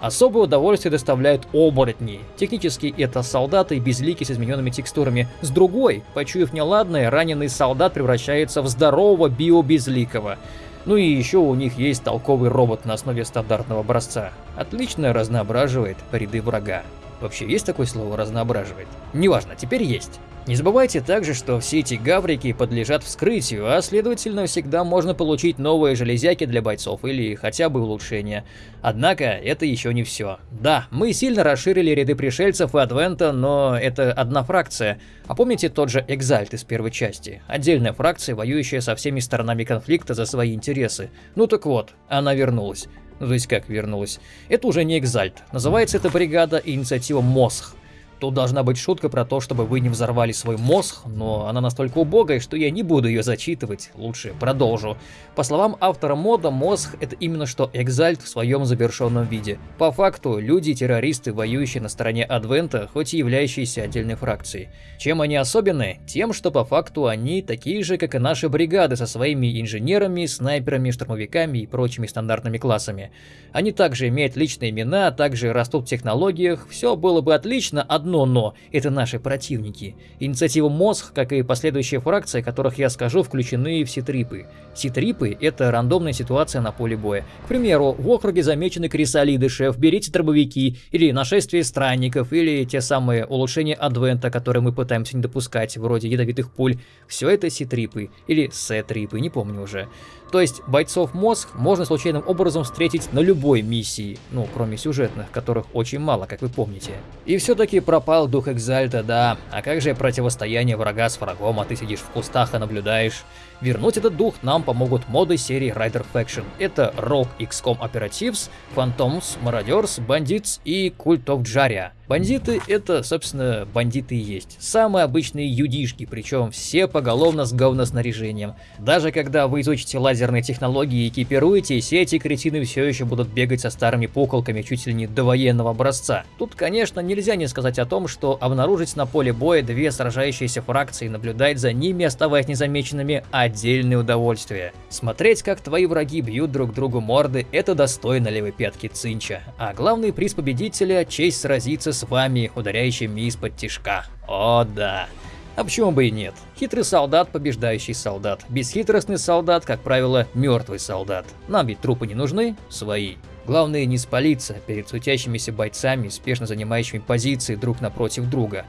Особое удовольствие доставляют оборотни. Технически это солдаты безлики с измененными текстурами. С другой, почуяв неладное, раненый солдат превращается в здорового био-безликого. Ну и еще у них есть толковый робот на основе стандартного образца. Отлично разноображивает ряды врага. Вообще есть такое слово «разноображивает»? Неважно, теперь есть. Не забывайте также, что все эти гаврики подлежат вскрытию, а следовательно всегда можно получить новые железяки для бойцов или хотя бы улучшения. Однако это еще не все. Да, мы сильно расширили ряды пришельцев и Адвента, но это одна фракция. А помните тот же Экзальт из первой части? Отдельная фракция, воюющая со всеми сторонами конфликта за свои интересы. Ну так вот, она вернулась. Ну, то есть как вернулась? Это уже не Экзальт. Называется эта бригада инициатива МОСХ. Тут должна быть шутка про то, чтобы вы не взорвали свой мозг, но она настолько убогая, что я не буду ее зачитывать, лучше продолжу. По словам автора мода, мозг это именно что Экзальт в своем завершенном виде. По факту, люди-террористы, воюющие на стороне Адвента, хоть и являющиеся отдельной фракцией. Чем они особенны? Тем, что по факту они такие же, как и наши бригады со своими инженерами, снайперами, штурмовиками и прочими стандартными классами. Они также имеют личные имена, также растут в технологиях, все было бы отлично, одно но – это наши противники. Инициатива Мозг, как и последующие фракции, о которых я скажу, включены в ситрипы. Ситрипы – это рандомная ситуация на поле боя. К примеру, в округе замечены крисолиды, шеф, берите дробовики, или нашествие странников, или те самые улучшения адвента, которые мы пытаемся не допускать, вроде ядовитых пуль. Все это ситрипы, или сетрипы, не помню уже. То есть бойцов мозг можно случайным образом встретить на любой миссии, ну, кроме сюжетных, которых очень мало, как вы помните. И все-таки пропал дух Экзальта, да, а как же противостояние врага с врагом, а ты сидишь в кустах и наблюдаешь? Вернуть этот дух нам помогут моды серии Rider Faction. Это Rogue XCOM Operatives, Phantoms, Marauder's, Bandits и Cult of Jaria. Бандиты это, собственно, бандиты и есть. Самые обычные юдишки, причем все поголовно с говноснаряжением. Даже когда вы изучите лазерные технологии и экипируетесь, эти кретины все еще будут бегать со старыми пуколками чуть ли не до военного образца. Тут, конечно, нельзя не сказать о том, что обнаружить на поле боя две сражающиеся фракции и наблюдать за ними, оставаясь незамеченными, отдельное удовольствие. Смотреть, как твои враги бьют друг другу морды, это достойно левой пятки Цинча. А главный приз победителя – честь сразиться с вами, ударяющими из-под тишка. О да. А почему бы и нет? Хитрый солдат, побеждающий солдат. Бесхитростный солдат, как правило, мертвый солдат. Нам ведь трупы не нужны, свои. Главное не спалиться перед сутящимися бойцами, спешно занимающими позиции друг напротив друга.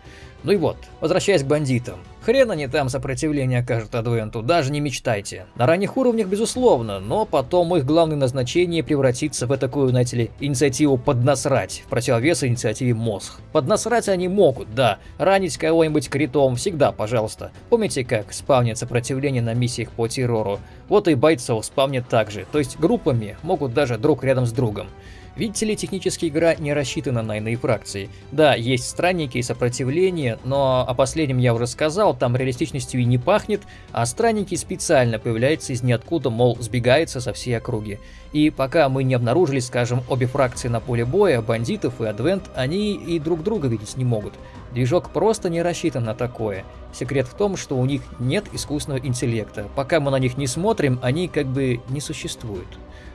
Ну и вот, возвращаясь к бандитам. Хрен они там сопротивление окажут Адвенту, даже не мечтайте. На ранних уровнях безусловно, но потом их главное назначение превратится в такую, знаете ли, инициативу поднасрать, в противовес инициативе мозг. Поднасрать они могут, да, ранить кого-нибудь критом всегда, пожалуйста. Помните, как спавнит сопротивление на миссиях по террору? Вот и бойцов спавнит так же, то есть группами могут даже друг рядом с другом. Видите ли, технически игра не рассчитана на иные фракции. Да, есть странники и сопротивление, но о последнем я уже сказал, там реалистичностью и не пахнет, а странники специально появляются из ниоткуда, мол, сбегаются со всей округи. И пока мы не обнаружили, скажем, обе фракции на поле боя, бандитов и адвент, они и друг друга видеть не могут. Движок просто не рассчитан на такое. Секрет в том, что у них нет искусственного интеллекта. Пока мы на них не смотрим, они как бы не существуют.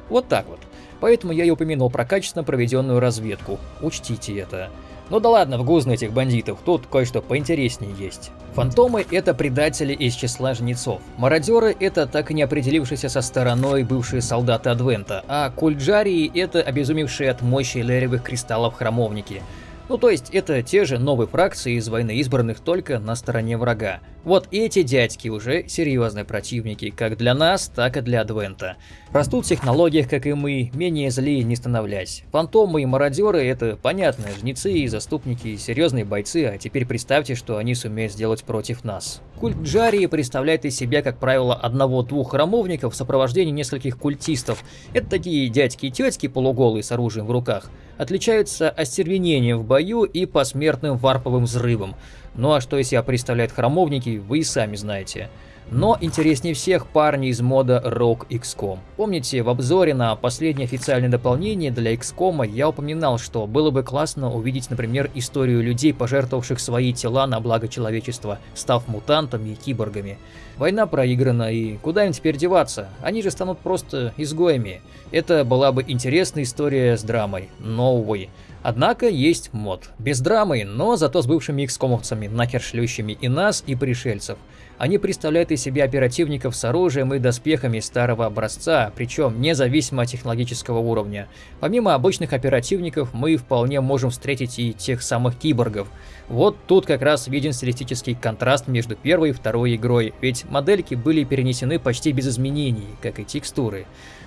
Вот так вот. Поэтому я и упомянул про качественно проведенную разведку. Учтите это. Ну да ладно, в гузно этих бандитов, тут кое-что поинтереснее есть. Фантомы — это предатели из числа жнецов. Мародеры — это так и не определившиеся со стороной бывшие солдаты Адвента, а кульджарии — это обезумевшие от мощи леревых кристаллов храмовники — ну то есть это те же новые фракции из войны избранных только на стороне врага. Вот эти дядьки уже серьезные противники, как для нас, так и для Адвента. Растут в технологиях, как и мы, менее злые не становлясь. Фантомы и мародеры это понятные жнецы и заступники, серьезные бойцы, а теперь представьте, что они сумеют сделать против нас. Культ Джарии представляет из себя, как правило, одного-двух храмовников в сопровождении нескольких культистов. Это такие дядьки и тетки полуголые с оружием в руках отличаются остервенением в бою и посмертным варповым взрывом. Ну а что из себя представляют храмовники, вы и сами знаете. Но интереснее всех парни из мода Rock XCOM. Помните, в обзоре на последнее официальное дополнение для XCOM я упоминал, что было бы классно увидеть, например, историю людей, пожертвовавших свои тела на благо человечества, став мутантами и киборгами. Война проиграна, и куда им теперь деваться? Они же станут просто изгоями. Это была бы интересная история с драмой, новой. Однако есть мод. Без драмы, но зато с бывшими икскомовцами, нахер шлющими и нас, и пришельцев. Они представляют из себя оперативников с оружием и доспехами старого образца, причем независимо от технологического уровня. Помимо обычных оперативников, мы вполне можем встретить и тех самых киборгов. Вот тут как раз виден стилистический контраст между первой и второй игрой, ведь модельки были перенесены почти без изменений, как и текстуры.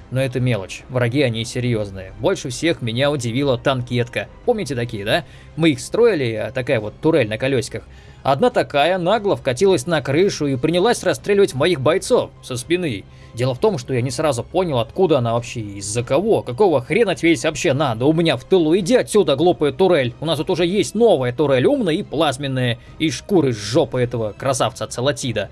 Но это мелочь, враги они серьезные. Больше всех меня удивила танкетка. Помните такие, да? Мы их строили, а такая вот турель на колесиках. Одна такая нагло вкатилась на крышу и принялась расстреливать моих бойцов со спины. Дело в том, что я не сразу понял, откуда она вообще, из-за кого, какого хрена тебе здесь вообще надо у меня в тылу. Иди отсюда, глупая турель. У нас тут уже есть новая турель, умная и плазменная, и шкуры с жопы этого красавца Целатида.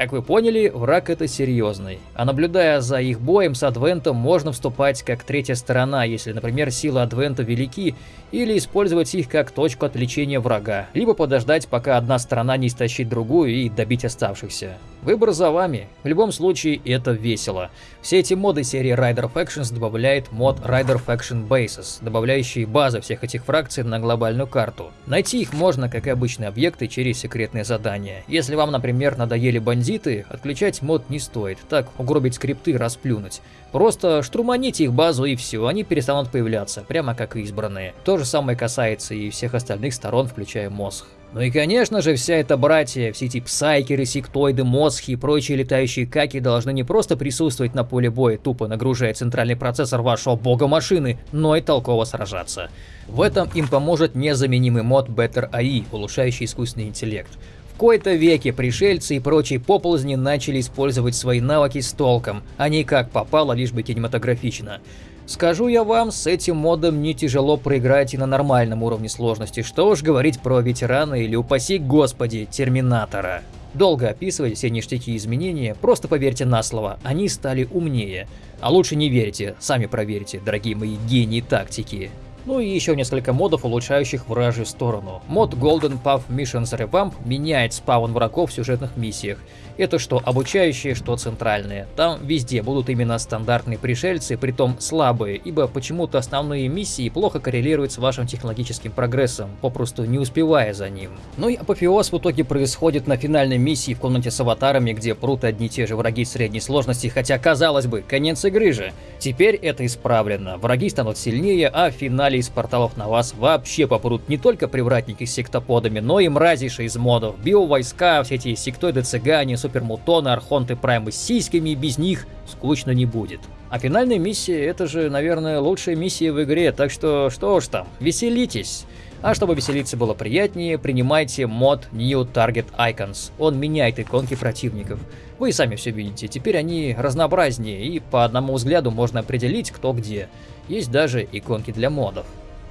Как вы поняли, враг это серьезный. А наблюдая за их боем с Адвентом, можно вступать как третья сторона, если, например, силы Адвента велики, или использовать их как точку отвлечения врага, либо подождать, пока одна сторона не истощит другую и добить оставшихся. Выбор за вами. В любом случае, это весело. Все эти моды серии Rider Factions добавляет мод Rider Faction Bases, добавляющий базы всех этих фракций на глобальную карту. Найти их можно, как и обычные объекты, через секретные задания. Если вам, например, надоели бандиты, отключать мод не стоит, так угробить скрипты расплюнуть. Просто штурманите их базу и все, они перестанут появляться, прямо как и избранные. То же самое касается и всех остальных сторон, включая мозг. Ну и конечно же, вся эта братья, все эти псайкеры, сектоиды, мозги и прочие летающие каки должны не просто присутствовать на поле боя, тупо нагружая центральный процессор вашего бога машины, но и толково сражаться. В этом им поможет незаменимый мод Better AI, улучшающий искусственный интеллект. В кои-то веке пришельцы и прочие поползни начали использовать свои навыки с толком, а не как попало, лишь бы кинематографично. Скажу я вам, с этим модом не тяжело проиграть и на нормальном уровне сложности, что уж говорить про ветерана или, упаси господи, терминатора. Долго описывать все ништяки изменения, просто поверьте на слово, они стали умнее. А лучше не верьте, сами проверьте, дорогие мои гении тактики. Ну и еще несколько модов, улучшающих вражью сторону. Мод Golden Path Missions Revamp меняет спаун врагов в сюжетных миссиях. Это что обучающие, что центральные. Там везде будут именно стандартные пришельцы, притом слабые, ибо почему-то основные миссии плохо коррелируют с вашим технологическим прогрессом, попросту не успевая за ним. Ну и апофеоз в итоге происходит на финальной миссии в комнате с аватарами, где прут одни и те же враги средней сложности, хотя казалось бы, конец игры же. Теперь это исправлено, враги станут сильнее, а в финале из порталов на вас вообще попрут не только привратники с сектоподами, но и мразейшие из модов, биовойска, все эти сектоиды цыгане, супермутоны, архонты, праймы с сиськами, без них скучно не будет. А финальная миссия это же, наверное, лучшая миссия в игре, так что что уж там, веселитесь. А чтобы веселиться было приятнее, принимайте мод New Target Icons. Он меняет иконки противников. Вы и сами все видите, теперь они разнообразнее, и по одному взгляду можно определить, кто где. Есть даже иконки для модов.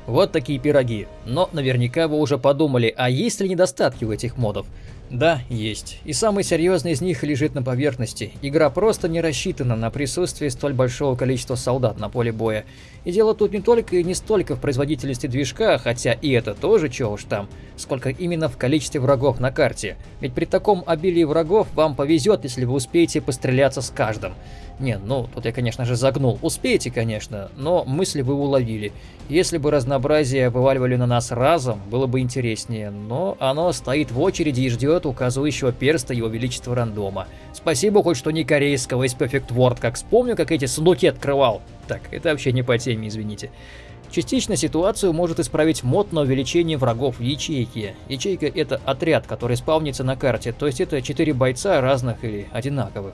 Вот такие пироги. Но наверняка вы уже подумали, а есть ли недостатки у этих модов? Да, есть. И самый серьезный из них лежит на поверхности. Игра просто не рассчитана на присутствие столь большого количества солдат на поле боя. И дело тут не только и не столько в производительности движка, хотя и это тоже чего уж там, сколько именно в количестве врагов на карте. Ведь при таком обилии врагов вам повезет, если вы успеете постреляться с каждым. Не, ну, тут я, конечно же, загнул. Успеете, конечно, но мысли вы уловили. Если бы разнообразие вываливали на нас разом, было бы интереснее, но оно стоит в очереди и ждет указывающего перста его величества рандома. Спасибо хоть что не корейского из Perfect World, как вспомню, как эти сундуки открывал. Так, это вообще не по теме, извините. Частично ситуацию может исправить мод на увеличение врагов в ячейке. Ячейка это отряд, который спавнится на карте, то есть это 4 бойца разных или одинаковых.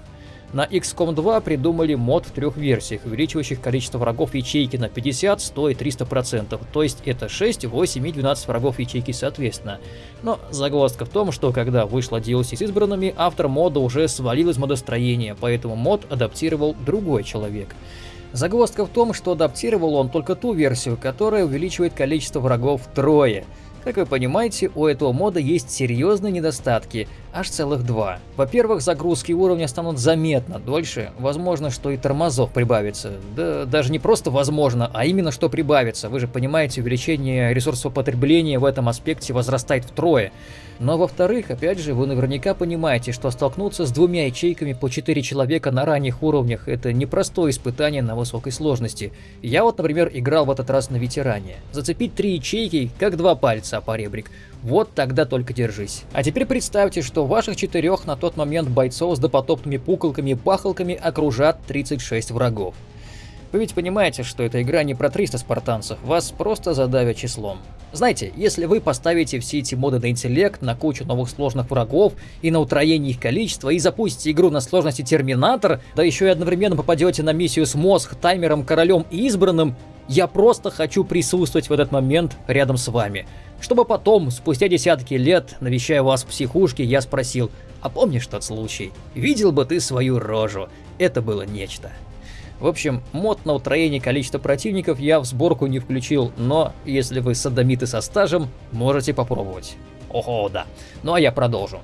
На XCOM 2 придумали мод в трех версиях, увеличивающих количество врагов ячейки на 50, 100 и 300%, то есть это 6, 8 и 12 врагов ячейки соответственно. Но загвоздка в том, что когда вышла DLC с избранными, автор мода уже свалил из модостроения, поэтому мод адаптировал другой человек. Загвоздка в том, что адаптировал он только ту версию, которая увеличивает количество врагов втрое. Как вы понимаете, у этого мода есть серьезные недостатки, аж целых два. Во-первых, загрузки уровня станут заметно дольше, возможно, что и тормозов прибавится. Да даже не просто возможно, а именно что прибавится. Вы же понимаете, увеличение ресурсов потребления в этом аспекте возрастает втрое. Но во-вторых, опять же, вы наверняка понимаете, что столкнуться с двумя ячейками по 4 человека на ранних уровнях – это непростое испытание на высокой сложности. Я вот, например, играл в этот раз на ветеране. Зацепить три ячейки, как два пальца, по ребрик. Вот тогда только держись. А теперь представьте, что ваших четырех на тот момент бойцов с допотопными пуколками и пахалками окружат 36 врагов. Вы ведь понимаете, что эта игра не про 300 спартанцев, вас просто задавят числом. Знаете, если вы поставите все эти моды на интеллект, на кучу новых сложных врагов и на утроение их количества и запустите игру на сложности Терминатор, да еще и одновременно попадете на миссию с мозг, таймером, королем и избранным, я просто хочу присутствовать в этот момент рядом с вами. Чтобы потом, спустя десятки лет, навещая вас в психушке, я спросил, а помнишь тот случай? Видел бы ты свою рожу. Это было нечто. В общем, мод на утроение количества противников я в сборку не включил, но если вы садомиты со стажем, можете попробовать. Ого, да. Ну а я продолжу.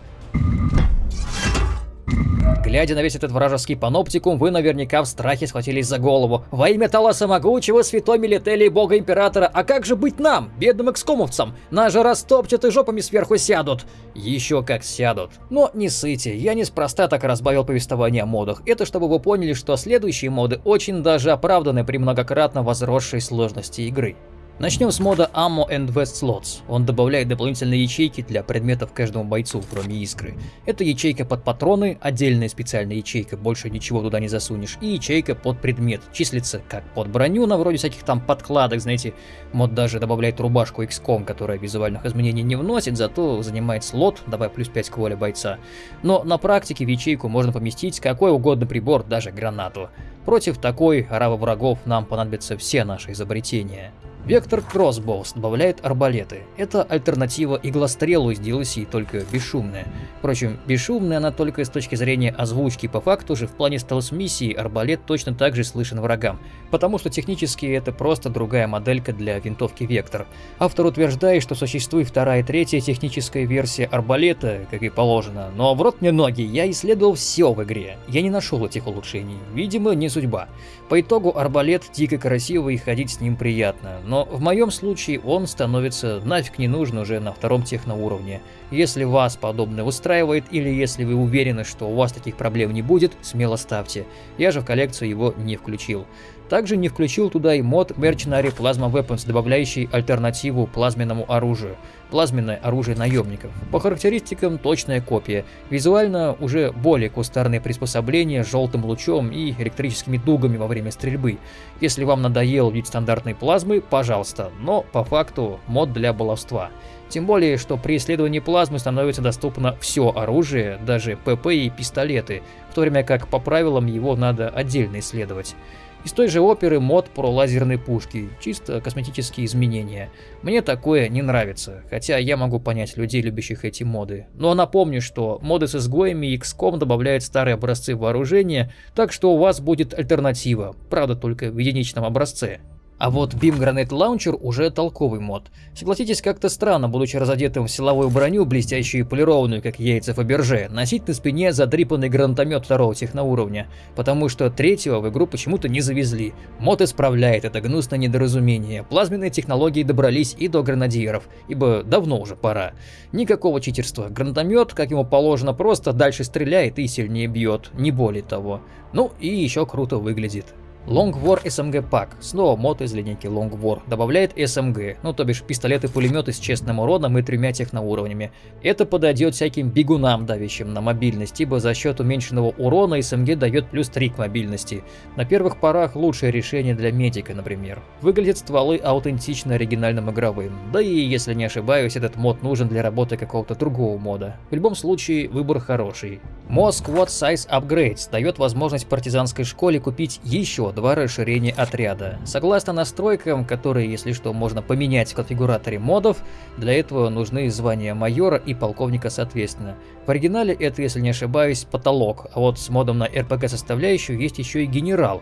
Глядя на весь этот вражеский паноптикум, вы наверняка в страхе схватились за голову. Во имя Таласа Могучего, святой Милители бога Императора, а как же быть нам, бедным экскомовцам? Нас же растопчат и жопами сверху сядут. Еще как сядут. Но не сыте, я неспроста так разбавил повествование о модах. Это чтобы вы поняли, что следующие моды очень даже оправданы при многократно возросшей сложности игры. Начнем с мода Ammo and West Slots. Он добавляет дополнительные ячейки для предметов каждому бойцу, кроме искры. Это ячейка под патроны, отдельная специальная ячейка, больше ничего туда не засунешь, и ячейка под предмет, числится как под броню, на вроде всяких там подкладок, знаете. Мод даже добавляет рубашку XCOM, которая визуальных изменений не вносит, зато занимает слот, давая плюс 5 к воле бойца. Но на практике в ячейку можно поместить какой угодно прибор, даже гранату. Против такой оравы врагов нам понадобятся все наши изобретения. Вектор Crossbows добавляет арбалеты. Это альтернатива иглострелу из DLC, только бесшумная. Впрочем, бесшумная она только с точки зрения озвучки. По факту же в плане стелс-миссии арбалет точно так же слышен врагам, потому что технически это просто другая моделька для винтовки Вектор. Автор утверждает, что существует вторая и третья техническая версия арбалета, как и положено, но в рот мне ноги, я исследовал все в игре. Я не нашел этих улучшений. Видимо, не судьба. По итогу арбалет дико красивый и ходить с ним приятно но в моем случае он становится нафиг не нужен уже на втором техноуровне. Если вас подобное устраивает или если вы уверены, что у вас таких проблем не будет, смело ставьте. Я же в коллекцию его не включил. Также не включил туда и мод Mercenary Plasma Weapons, добавляющий альтернативу плазменному оружию. Плазменное оружие наемников. По характеристикам точная копия. Визуально уже более кустарные приспособления с желтым лучом и электрическими дугами во время стрельбы. Если вам надоел вид стандартной плазмы, пожалуйста, но по факту мод для баловства. Тем более, что при исследовании плазмы становится доступно все оружие, даже ПП и пистолеты, в то время как по правилам его надо отдельно исследовать. Из той же оперы мод про лазерные пушки, чисто косметические изменения. Мне такое не нравится, хотя я могу понять людей, любящих эти моды. Но напомню, что моды с изгоями и XCOM добавляют старые образцы вооружения, так что у вас будет альтернатива, правда только в единичном образце. А вот Beam Granite Launcher уже толковый мод. Согласитесь, как-то странно, будучи разодетым в силовую броню, блестящую и полированную, как яйца Фаберже, носить на спине задрипанный гранатомет второго техноуровня, потому что третьего в игру почему-то не завезли. Мод исправляет это гнусное недоразумение. Плазменные технологии добрались и до гранадиров, ибо давно уже пора. Никакого читерства. Гранатомет, как ему положено, просто дальше стреляет и сильнее бьет, не более того. Ну и еще круто выглядит. Long War SMG Pack, снова мод из линейки Long War, добавляет SMG, ну то бишь пистолеты-пулеметы с честным уроном и тремя техноуровнями. Это подойдет всяким бегунам, давящим на мобильность, ибо за счет уменьшенного урона SMG дает плюс 3 к мобильности. На первых порах лучшее решение для медика, например. Выглядят стволы аутентично оригинальным игровым, да и если не ошибаюсь, этот мод нужен для работы какого-то другого мода. В любом случае, выбор хороший. Moss Squad Size Upgrades дает возможность партизанской школе купить еще два расширения отряда. Согласно настройкам, которые, если что, можно поменять в конфигураторе модов, для этого нужны звания майора и полковника соответственно. В оригинале это, если не ошибаюсь, потолок, а вот с модом на РПГ составляющую есть еще и генерал.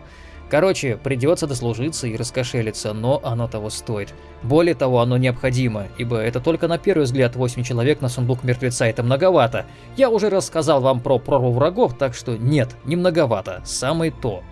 Короче, придется дослужиться и раскошелиться, но оно того стоит. Более того, оно необходимо, ибо это только на первый взгляд 8 человек на сундук мертвеца это многовато. Я уже рассказал вам про прорву врагов, так что нет, не многовато, самое то.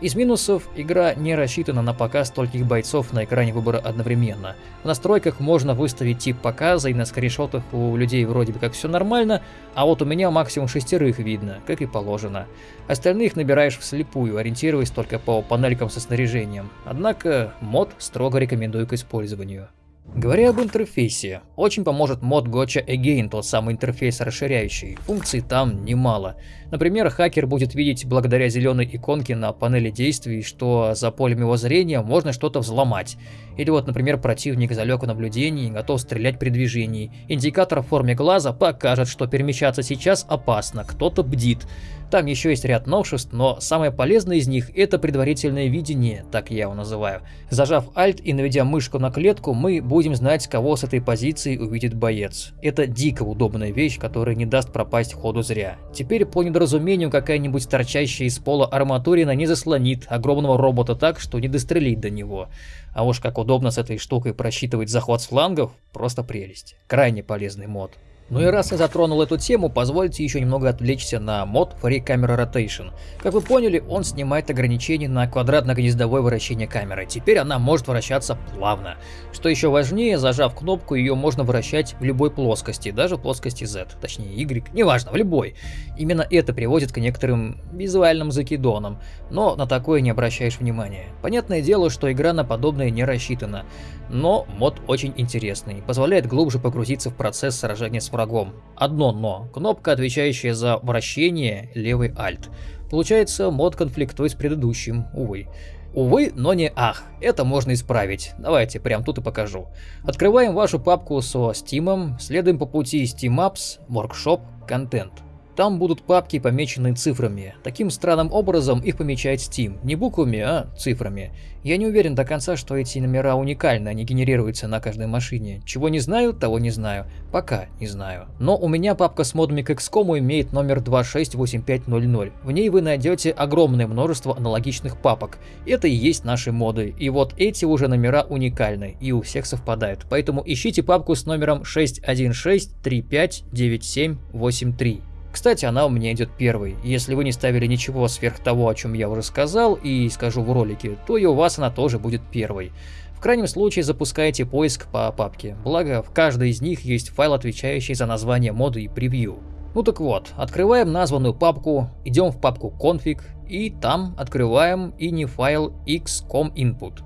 Из минусов, игра не рассчитана на показ стольких бойцов на экране выбора одновременно. В настройках можно выставить тип показа, и на скриншотах у людей вроде бы как все нормально, а вот у меня максимум шестерых видно, как и положено. Остальных набираешь вслепую, ориентируясь только по панелькам со снаряжением. Однако мод строго рекомендую к использованию. Говоря об интерфейсе, очень поможет мод Gotcha Again, тот самый интерфейс расширяющий. Функций там немало. Например, хакер будет видеть благодаря зеленой иконке на панели действий, что за полем его зрения можно что-то взломать. Или вот, например, противник залег в наблюдении и готов стрелять при движении. Индикатор в форме глаза покажет, что перемещаться сейчас опасно, кто-то бдит. Там еще есть ряд новшеств, но самое полезное из них это предварительное видение, так я его называю. Зажав Alt и наведя мышку на клетку, мы будем знать, кого с этой позиции увидит боец. Это дико удобная вещь, которая не даст пропасть ходу зря. Теперь по недоразумению какая-нибудь торчащая из пола арматурина не заслонит огромного робота так, что не дострелить до него. А уж как удобно с этой штукой просчитывать захват с флангов, просто прелесть. Крайне полезный мод. Ну и раз я затронул эту тему, позвольте еще немного отвлечься на мод Free Camera Rotation. Как вы поняли, он снимает ограничения на квадратно-гнездовое вращение камеры. Теперь она может вращаться плавно. Что еще важнее, зажав кнопку, ее можно вращать в любой плоскости, даже в плоскости Z, точнее Y, неважно, в любой. Именно это приводит к некоторым визуальным закидонам, но на такое не обращаешь внимания. Понятное дело, что игра на подобное не рассчитана, но мод очень интересный, позволяет глубже погрузиться в процесс сражения с врагом. Одно но. Кнопка, отвечающая за вращение, левый Alt. Получается, мод конфликтует с предыдущим, увы. Увы, но не ах, это можно исправить. Давайте прям тут и покажу. Открываем вашу папку со Steam, следуем по пути Steam Apps, Workshop, Content. Там будут папки, помеченные цифрами. Таким странным образом их помечает Steam. Не буквами, а цифрами. Я не уверен до конца, что эти номера уникальны, они генерируются на каждой машине. Чего не знаю, того не знаю. Пока не знаю. Но у меня папка с модами к XCOM имеет номер 268500. В ней вы найдете огромное множество аналогичных папок. Это и есть наши моды. И вот эти уже номера уникальны и у всех совпадают. Поэтому ищите папку с номером 616359783. Кстати, она у меня идет первой. Если вы не ставили ничего сверх того, о чем я уже сказал и скажу в ролике, то и у вас она тоже будет первой. В крайнем случае запускайте поиск по папке, благо в каждой из них есть файл, отвечающий за название моды и превью. Ну так вот, открываем названную папку, идем в папку config и там открываем ini файл xcom input.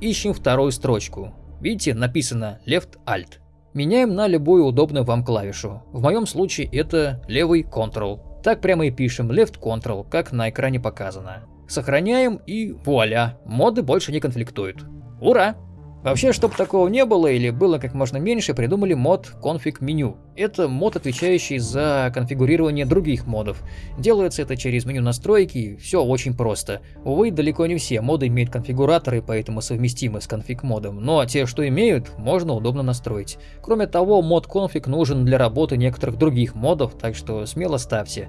Ищем вторую строчку. Видите, написано left alt. Меняем на любую удобную вам клавишу. В моем случае это левый Ctrl. Так прямо и пишем Left Ctrl, как на экране показано. Сохраняем и вуаля, моды больше не конфликтуют. Ура! Вообще, чтобы такого не было или было как можно меньше, придумали мод Config Menu. Это мод, отвечающий за конфигурирование других модов. Делается это через меню настройки, все очень просто. Увы, далеко не все моды имеют конфигураторы, поэтому совместимы с конфиг модом, но те, что имеют, можно удобно настроить. Кроме того, мод Config нужен для работы некоторых других модов, так что смело ставьте.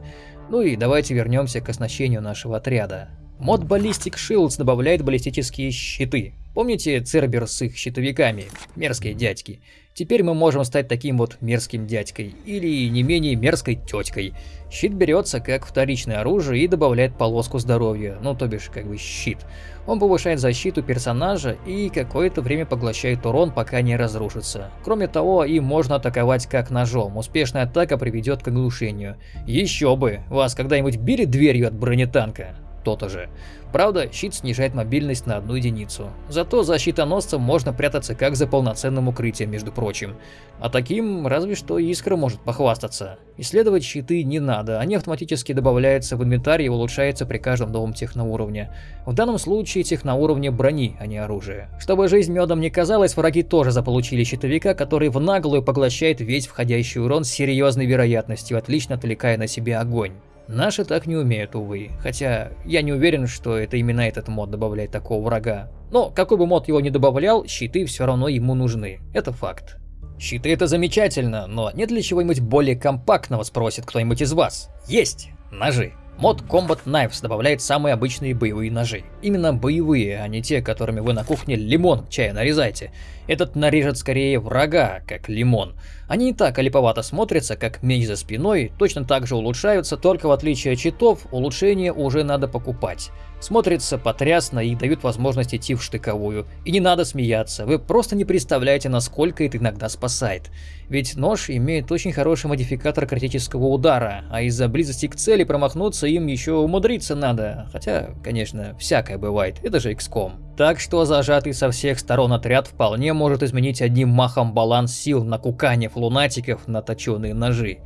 Ну и давайте вернемся к оснащению нашего отряда. Мод Ballistic Shields добавляет баллистические щиты. Помните Цербер с их щитовиками? Мерзкие дядьки. Теперь мы можем стать таким вот мерзким дядькой, или не менее мерзкой теткой. Щит берется как вторичное оружие и добавляет полоску здоровья, ну то бишь как бы щит. Он повышает защиту персонажа и какое-то время поглощает урон, пока не разрушится. Кроме того, им можно атаковать как ножом, успешная атака приведет к оглушению. Еще бы, вас когда-нибудь били дверью от бронетанка? То-то же. Правда, щит снижает мобильность на одну единицу. Зато за щитоносцем можно прятаться как за полноценным укрытием, между прочим. А таким разве что Искра может похвастаться. Исследовать щиты не надо, они автоматически добавляются в инвентарь и улучшаются при каждом новом техноуровне. В данном случае техноуровне брони, а не оружия. Чтобы жизнь медом не казалась, враги тоже заполучили щитовика, который в наглую поглощает весь входящий урон с серьезной вероятностью, отлично отвлекая на себе огонь. Наши так не умеют, увы, хотя я не уверен, что это именно этот мод добавляет такого врага. Но какой бы мод его ни добавлял, щиты все равно ему нужны, это факт. Щиты это замечательно, но нет ли чего-нибудь более компактного, спросит кто-нибудь из вас? Есть! Ножи. Мод Combat Knives добавляет самые обычные боевые ножи. Именно боевые, а не те, которыми вы на кухне лимон к чаю нарезаете. Этот нарежет скорее врага, как лимон. Они не так олиповато смотрятся, как меч за спиной, точно так же улучшаются, только в отличие от читов, улучшения уже надо покупать. Смотрится потрясно и дают возможность идти в штыковую. И не надо смеяться, вы просто не представляете, насколько это иногда спасает. Ведь нож имеет очень хороший модификатор критического удара, а из-за близости к цели промахнуться им еще умудриться надо. Хотя, конечно, всякое бывает, это же XCOM. Так что зажатый со всех сторон отряд вполне может изменить одним махом баланс сил на куканев лунатиков на точеные ножи.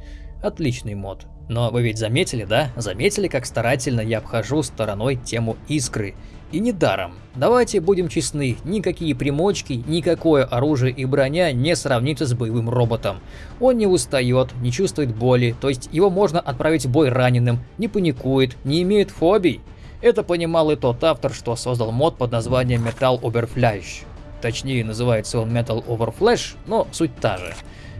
Отличный мод. Но вы ведь заметили, да? Заметили, как старательно я обхожу стороной тему искры. И недаром. Давайте будем честны, никакие примочки, никакое оружие и броня не сравнится с боевым роботом. Он не устает, не чувствует боли, то есть его можно отправить в бой раненым, не паникует, не имеет фобий. Это понимал и тот автор, что создал мод под названием Metal Overflash. Точнее, называется он Metal Overflash, но суть та же.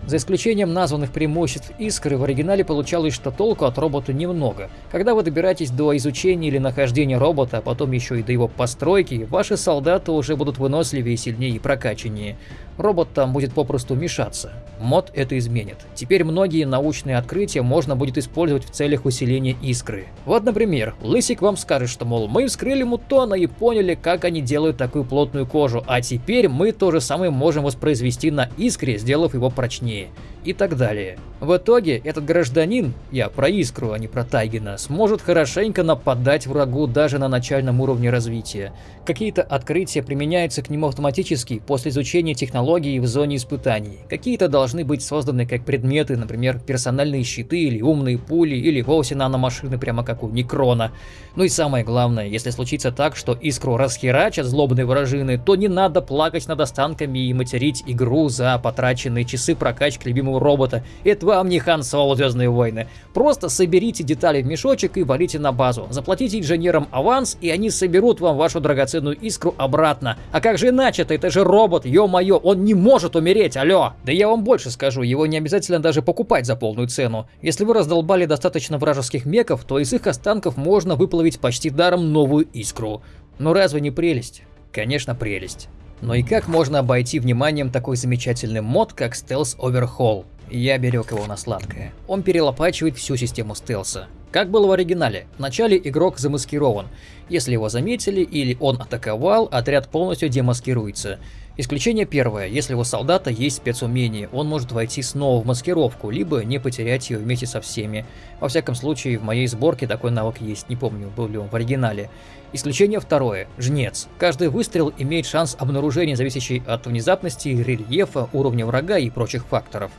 За исключением названных преимуществ Искры, в оригинале получалось, что толку от робота немного. Когда вы добираетесь до изучения или нахождения робота, а потом еще и до его постройки, ваши солдаты уже будут выносливее, сильнее и прокачаннее робот там будет попросту мешаться. Мод это изменит. Теперь многие научные открытия можно будет использовать в целях усиления искры. Вот, например, Лысик вам скажет, что, мол, мы вскрыли мутона и поняли, как они делают такую плотную кожу, а теперь мы то же самое можем воспроизвести на искре, сделав его прочнее и так далее. В итоге этот гражданин, я про Искру, а не про Тайгина, сможет хорошенько нападать врагу даже на начальном уровне развития. Какие-то открытия применяются к нему автоматически после изучения технологий в зоне испытаний. Какие-то должны быть созданы как предметы, например, персональные щиты или умные пули, или вовсе наномашины прямо как у Некрона. Ну и самое главное, если случится так, что Искру расхерачат злобные вражины, то не надо плакать над останками и материть игру за потраченные часы прокачки любимого любимого робота. Это вам не Хан Соло Звездные войны. Просто соберите детали в мешочек и валите на базу. Заплатите инженерам аванс, и они соберут вам вашу драгоценную искру обратно. А как же иначе-то? Это же робот, ё-моё, он не может умереть, алё! Да я вам больше скажу, его не обязательно даже покупать за полную цену. Если вы раздолбали достаточно вражеских меков, то из их останков можно выплавить почти даром новую искру. Но разве не прелесть? Конечно, прелесть. Но и как можно обойти вниманием такой замечательный мод, как Stealth Overhaul? Я берег его на сладкое. Он перелопачивает всю систему стелса. Как было в оригинале, вначале игрок замаскирован. Если его заметили или он атаковал, отряд полностью демаскируется. Исключение первое, если у солдата есть спецумение, он может войти снова в маскировку, либо не потерять ее вместе со всеми. Во всяком случае, в моей сборке такой навык есть, не помню, был ли он в оригинале. Исключение второе, жнец. Каждый выстрел имеет шанс обнаружения, зависящий от внезапности, рельефа, уровня врага и прочих факторов.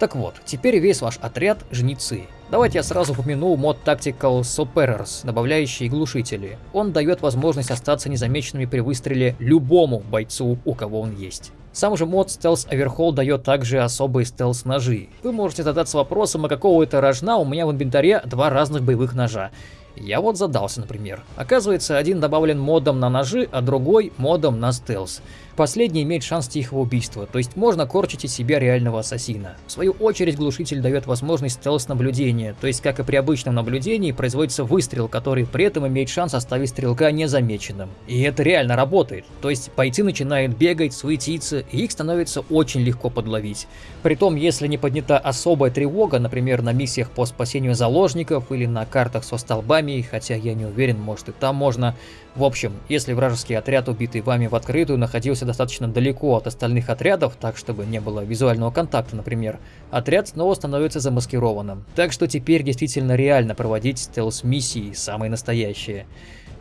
Так вот, теперь весь ваш отряд – жнецы. Давайте я сразу упомяну мод Tactical Suppressors, добавляющий глушители. Он дает возможность остаться незамеченными при выстреле любому бойцу, у кого он есть. Сам же мод Stealth Overhaul дает также особые стелс-ножи. Вы можете задаться вопросом, а какого это рожна у меня в инвентаре два разных боевых ножа. Я вот задался, например. Оказывается, один добавлен модом на ножи, а другой модом на стелс. Последний имеет шанс тихого убийства, то есть можно корчить из себя реального ассасина. В свою очередь глушитель дает возможность стелс-наблюдения, то есть как и при обычном наблюдении производится выстрел, который при этом имеет шанс оставить стрелка незамеченным. И это реально работает, то есть бойцы начинают бегать, суетиться, и их становится очень легко подловить. Притом, если не поднята особая тревога, например, на миссиях по спасению заложников или на картах со столбами, хотя я не уверен, может и там можно, в общем, если вражеский отряд, убитый вами в открытую, находился достаточно далеко от остальных отрядов, так чтобы не было визуального контакта, например, отряд снова становится замаскированным. Так что теперь действительно реально проводить стелс-миссии, самые настоящие.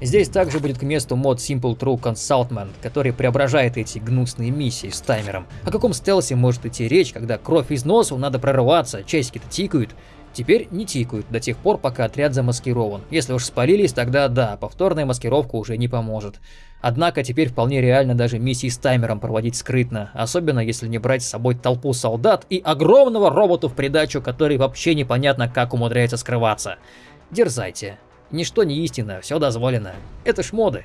Здесь также будет к месту мод Simple True Consultment, который преображает эти гнусные миссии с таймером. О каком стелсе может идти речь, когда кровь из носа, надо прорываться, часики-то тикают, Теперь не тикают до тех пор, пока отряд замаскирован. Если уж спалились, тогда да, повторная маскировка уже не поможет. Однако теперь вполне реально даже миссии с таймером проводить скрытно, особенно если не брать с собой толпу солдат и огромного робота в придачу, который вообще непонятно как умудряется скрываться. Дерзайте. Ничто не истина, все дозволено. Это ж моды.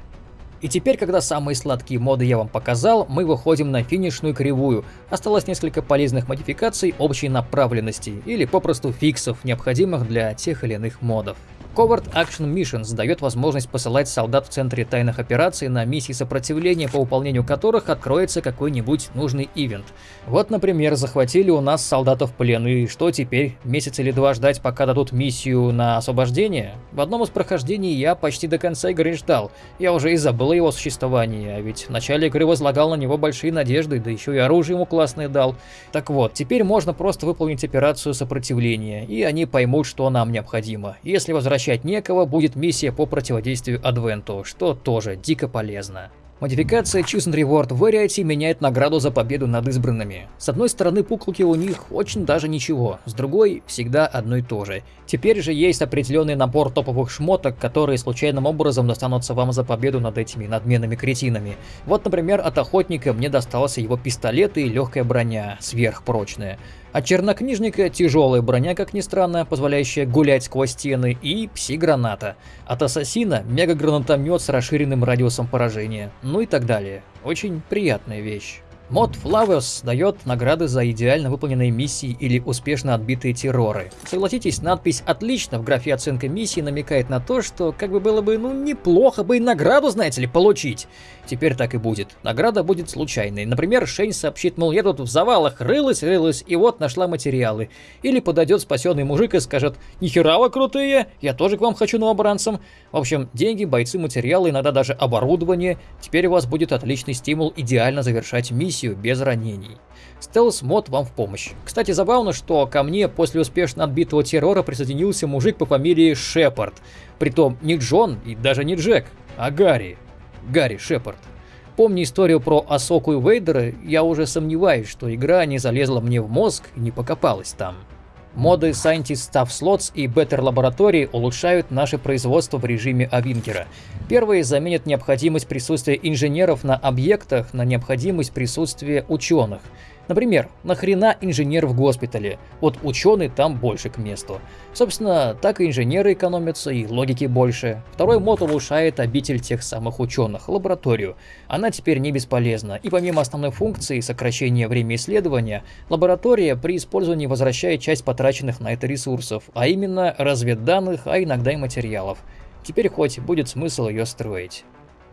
И теперь, когда самые сладкие моды я вам показал, мы выходим на финишную кривую. Осталось несколько полезных модификаций общей направленности, или попросту фиксов, необходимых для тех или иных модов. Covert Action Missions дает возможность посылать солдат в центре тайных операций на миссии сопротивления, по выполнению которых откроется какой-нибудь нужный ивент. Вот, например, захватили у нас солдатов в плен, и что теперь, месяц или два ждать, пока дадут миссию на освобождение? В одном из прохождений я почти до конца игры ждал, я уже и забыл его существовании, а ведь в начале игры возлагал на него большие надежды, да еще и оружие ему классное дал. Так вот, теперь можно просто выполнить операцию сопротивления, и они поймут, что нам необходимо. Если возвращаться возвращать некого, будет миссия по противодействию Адвенту, что тоже дико полезно. Модификация Choose and Reward Variety меняет награду за победу над избранными. С одной стороны, пуклки у них очень даже ничего, с другой всегда одно и то же. Теперь же есть определенный набор топовых шмоток, которые случайным образом достанутся вам за победу над этими надменными кретинами. Вот, например, от охотника мне достался его пистолет и легкая броня, сверхпрочная. От чернокнижника тяжелая броня, как ни странно, позволяющая гулять сквозь стены, и пси-граната. От ассасина мега-гранатомет с расширенным радиусом поражения, ну и так далее. Очень приятная вещь. Мод Flowers дает награды за идеально выполненные миссии или успешно отбитые терроры. Согласитесь, надпись «Отлично» в графе оценка миссии намекает на то, что как бы было бы, ну, неплохо бы и награду, знаете ли, получить. Теперь так и будет. Награда будет случайной. Например, Шейн сообщит, мол, я тут в завалах рылась-рылась, и вот нашла материалы. Или подойдет спасенный мужик и скажет, нихера вы крутые, я тоже к вам хочу новобранцам. В общем, деньги, бойцы, материалы, иногда даже оборудование. Теперь у вас будет отличный стимул идеально завершать миссию без ранений. Стелс-мод вам в помощь. Кстати, забавно, что ко мне после успешно отбитого террора присоединился мужик по фамилии Шепард. Притом не Джон и даже не Джек, а Гарри. Гарри Шепард. Помня историю про Асоку и Вейдера, я уже сомневаюсь, что игра не залезла мне в мозг и не покопалась там. Моды Scientist Stuff Slots и Better Laboratory улучшают наше производство в режиме Авинкера. Первые заменят необходимость присутствия инженеров на объектах на необходимость присутствия ученых. Например, нахрена инженер в госпитале? Вот ученый там больше к месту. Собственно, так и инженеры экономятся, и логики больше. Второй мод улучшает обитель тех самых ученых, лабораторию. Она теперь не бесполезна, и помимо основной функции сокращения времени исследования, лаборатория при использовании возвращает часть потраченных на это ресурсов, а именно разведданных, а иногда и материалов. Теперь хоть будет смысл ее строить.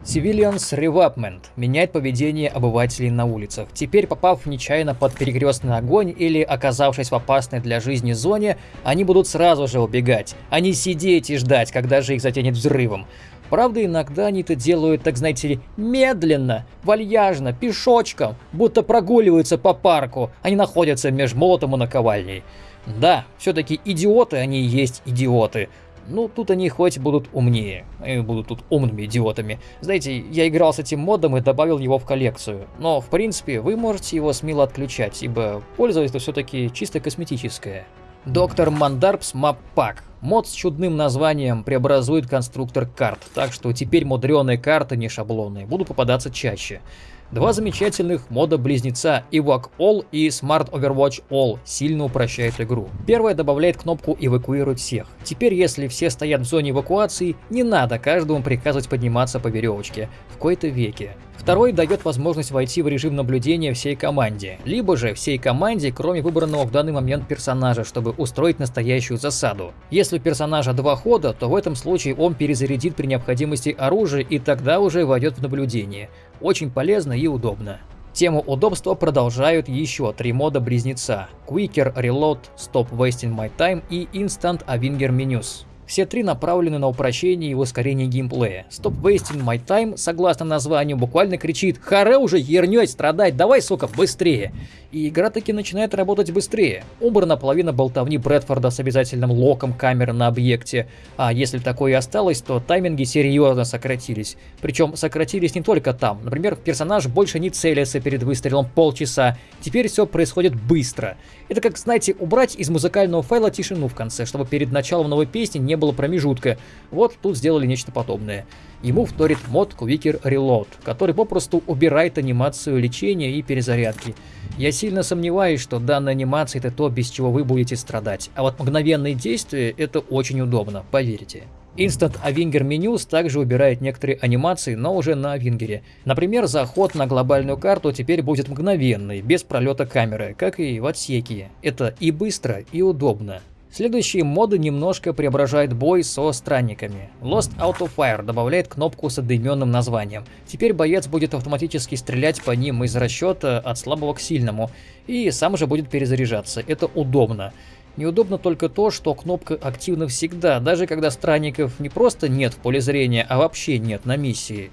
Civilians Revapment меняет поведение обывателей на улицах. Теперь, попав нечаянно под перекрестный огонь или оказавшись в опасной для жизни зоне, они будут сразу же убегать, а не сидеть и ждать, когда же их затянет взрывом. Правда, иногда они это делают, так знаете ли, медленно, вальяжно, пешочком, будто прогуливаются по парку, они находятся между молотом и наковальней. Да, все-таки идиоты они и есть идиоты. Ну, тут они хоть будут умнее, и будут тут умными идиотами. Знаете, я играл с этим модом и добавил его в коллекцию. Но, в принципе, вы можете его смело отключать, ибо польза это все-таки чисто косметическая. Доктор Мандарпс Pack. Мод с чудным названием преобразует конструктор карт, так что теперь мудреные карты не шаблонные будут попадаться чаще. Два замечательных мода-близнеца Evoc All и Smart Overwatch All сильно упрощают игру. Первая добавляет кнопку «Эвакуировать всех». Теперь, если все стоят в зоне эвакуации, не надо каждому приказывать подниматься по веревочке, в кои-то веке. Второй дает возможность войти в режим наблюдения всей команде, либо же всей команде, кроме выбранного в данный момент персонажа, чтобы устроить настоящую засаду. Если у персонажа два хода, то в этом случае он перезарядит при необходимости оружие и тогда уже войдет в наблюдение. Очень полезно и удобно. Тему удобства продолжают еще три мода близнеца – Quicker Reload, Stop Wasting My Time и Instant Avinger Menus. Все три направлены на упрощение и ускорение геймплея. Stop wasting my time, согласно названию, буквально кричит «Харе уже ернёй страдать, давай, сука, быстрее!» И игра таки начинает работать быстрее. Убрана половина болтовни Брэдфорда с обязательным локом камеры на объекте, а если такое и осталось, то тайминги серьезно сократились. Причем сократились не только там. Например, персонаж больше не целится перед выстрелом полчаса, теперь все происходит быстро. Это как, знаете, убрать из музыкального файла тишину в конце, чтобы перед началом новой песни не было промежутка. Вот тут сделали нечто подобное. Ему вторит мод Quicker Reload, который попросту убирает анимацию лечения и перезарядки. Я сильно сомневаюсь, что данная анимация это то, без чего вы будете страдать. А вот мгновенные действия это очень удобно, поверьте. Instant Avinger Menus также убирает некоторые анимации, но уже на Авингере. Например, заход на глобальную карту теперь будет мгновенный, без пролета камеры, как и в отсеке. Это и быстро, и удобно. Следующие моды немножко преображают бой со странниками. Lost Auto Fire добавляет кнопку с одноименным названием. Теперь боец будет автоматически стрелять по ним из расчета от слабого к сильному, и сам же будет перезаряжаться. Это удобно. Неудобно только то, что кнопка активна всегда, даже когда странников не просто нет в поле зрения, а вообще нет на миссии.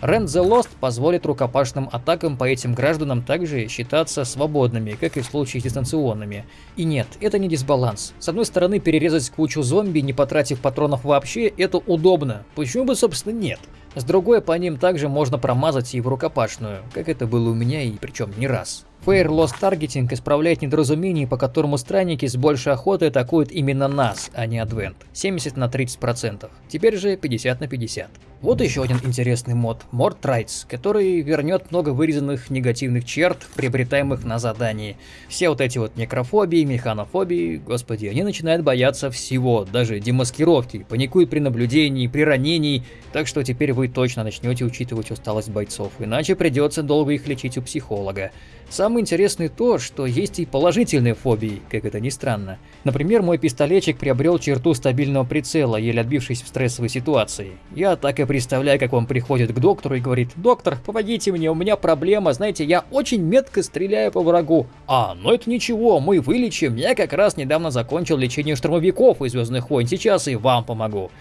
Rend the Lost позволит рукопашным атакам по этим гражданам также считаться свободными, как и в случае с дистанционными. И нет, это не дисбаланс. С одной стороны, перерезать кучу зомби, не потратив патронов вообще, это удобно. Почему бы, собственно, нет? С другой, по ним также можно промазать и в рукопашную, как это было у меня и причем не раз. Fair Lost Targeting исправляет недоразумение, по которому странники с большей охотой атакуют именно нас, а не Advent. 70 на 30%. Теперь же 50 на 50. Вот еще один интересный мод – Mord Rights, который вернет много вырезанных негативных черт, приобретаемых на задании. Все вот эти вот некрофобии, механофобии, господи, они начинают бояться всего, даже демаскировки, паникуют при наблюдении, при ранении, так что теперь вы точно начнете учитывать усталость бойцов, иначе придется долго их лечить у психолога. Самое интересное то, что есть и положительные фобии, как это ни странно. Например, мой пистолетчик приобрел черту стабильного прицела, еле отбившись в стрессовой ситуации. Я так и представляю, как он приходит к доктору и говорит, «Доктор, помогите мне, у меня проблема, знаете, я очень метко стреляю по врагу». «А, ну это ничего, мы вылечим, я как раз недавно закончил лечение штурмовиков из Звездных войн, сейчас и вам помогу».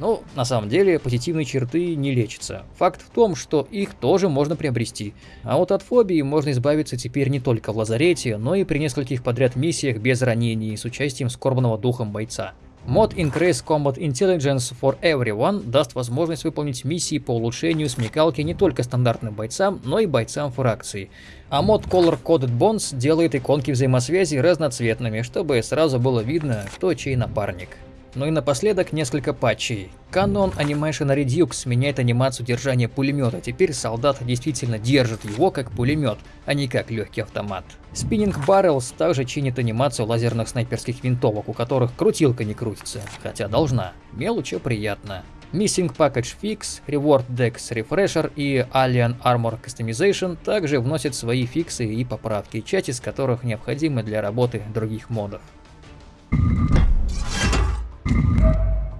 Но на самом деле позитивные черты не лечатся. Факт в том, что их тоже можно приобрести. А вот от фобии можно избавиться теперь не только в лазарете, но и при нескольких подряд миссиях без ранений с участием скорбного духом бойца. Мод Increase Combat Intelligence for Everyone даст возможность выполнить миссии по улучшению смекалки не только стандартным бойцам, но и бойцам фракции. А мод Color Coded Bonds делает иконки взаимосвязи разноцветными, чтобы сразу было видно, кто чей напарник. Ну и напоследок несколько патчей. Canon Animation Redux меняет анимацию держания пулемета, теперь солдат действительно держит его как пулемет, а не как легкий автомат. Spinning Barrels также чинит анимацию лазерных снайперских винтовок, у которых крутилка не крутится, хотя должна. Мелочи приятно. Missing Package Fix, Reward Dex Refresher и Alien Armor Customization также вносят свои фиксы и поправки, часть из которых необходимы для работы других модов.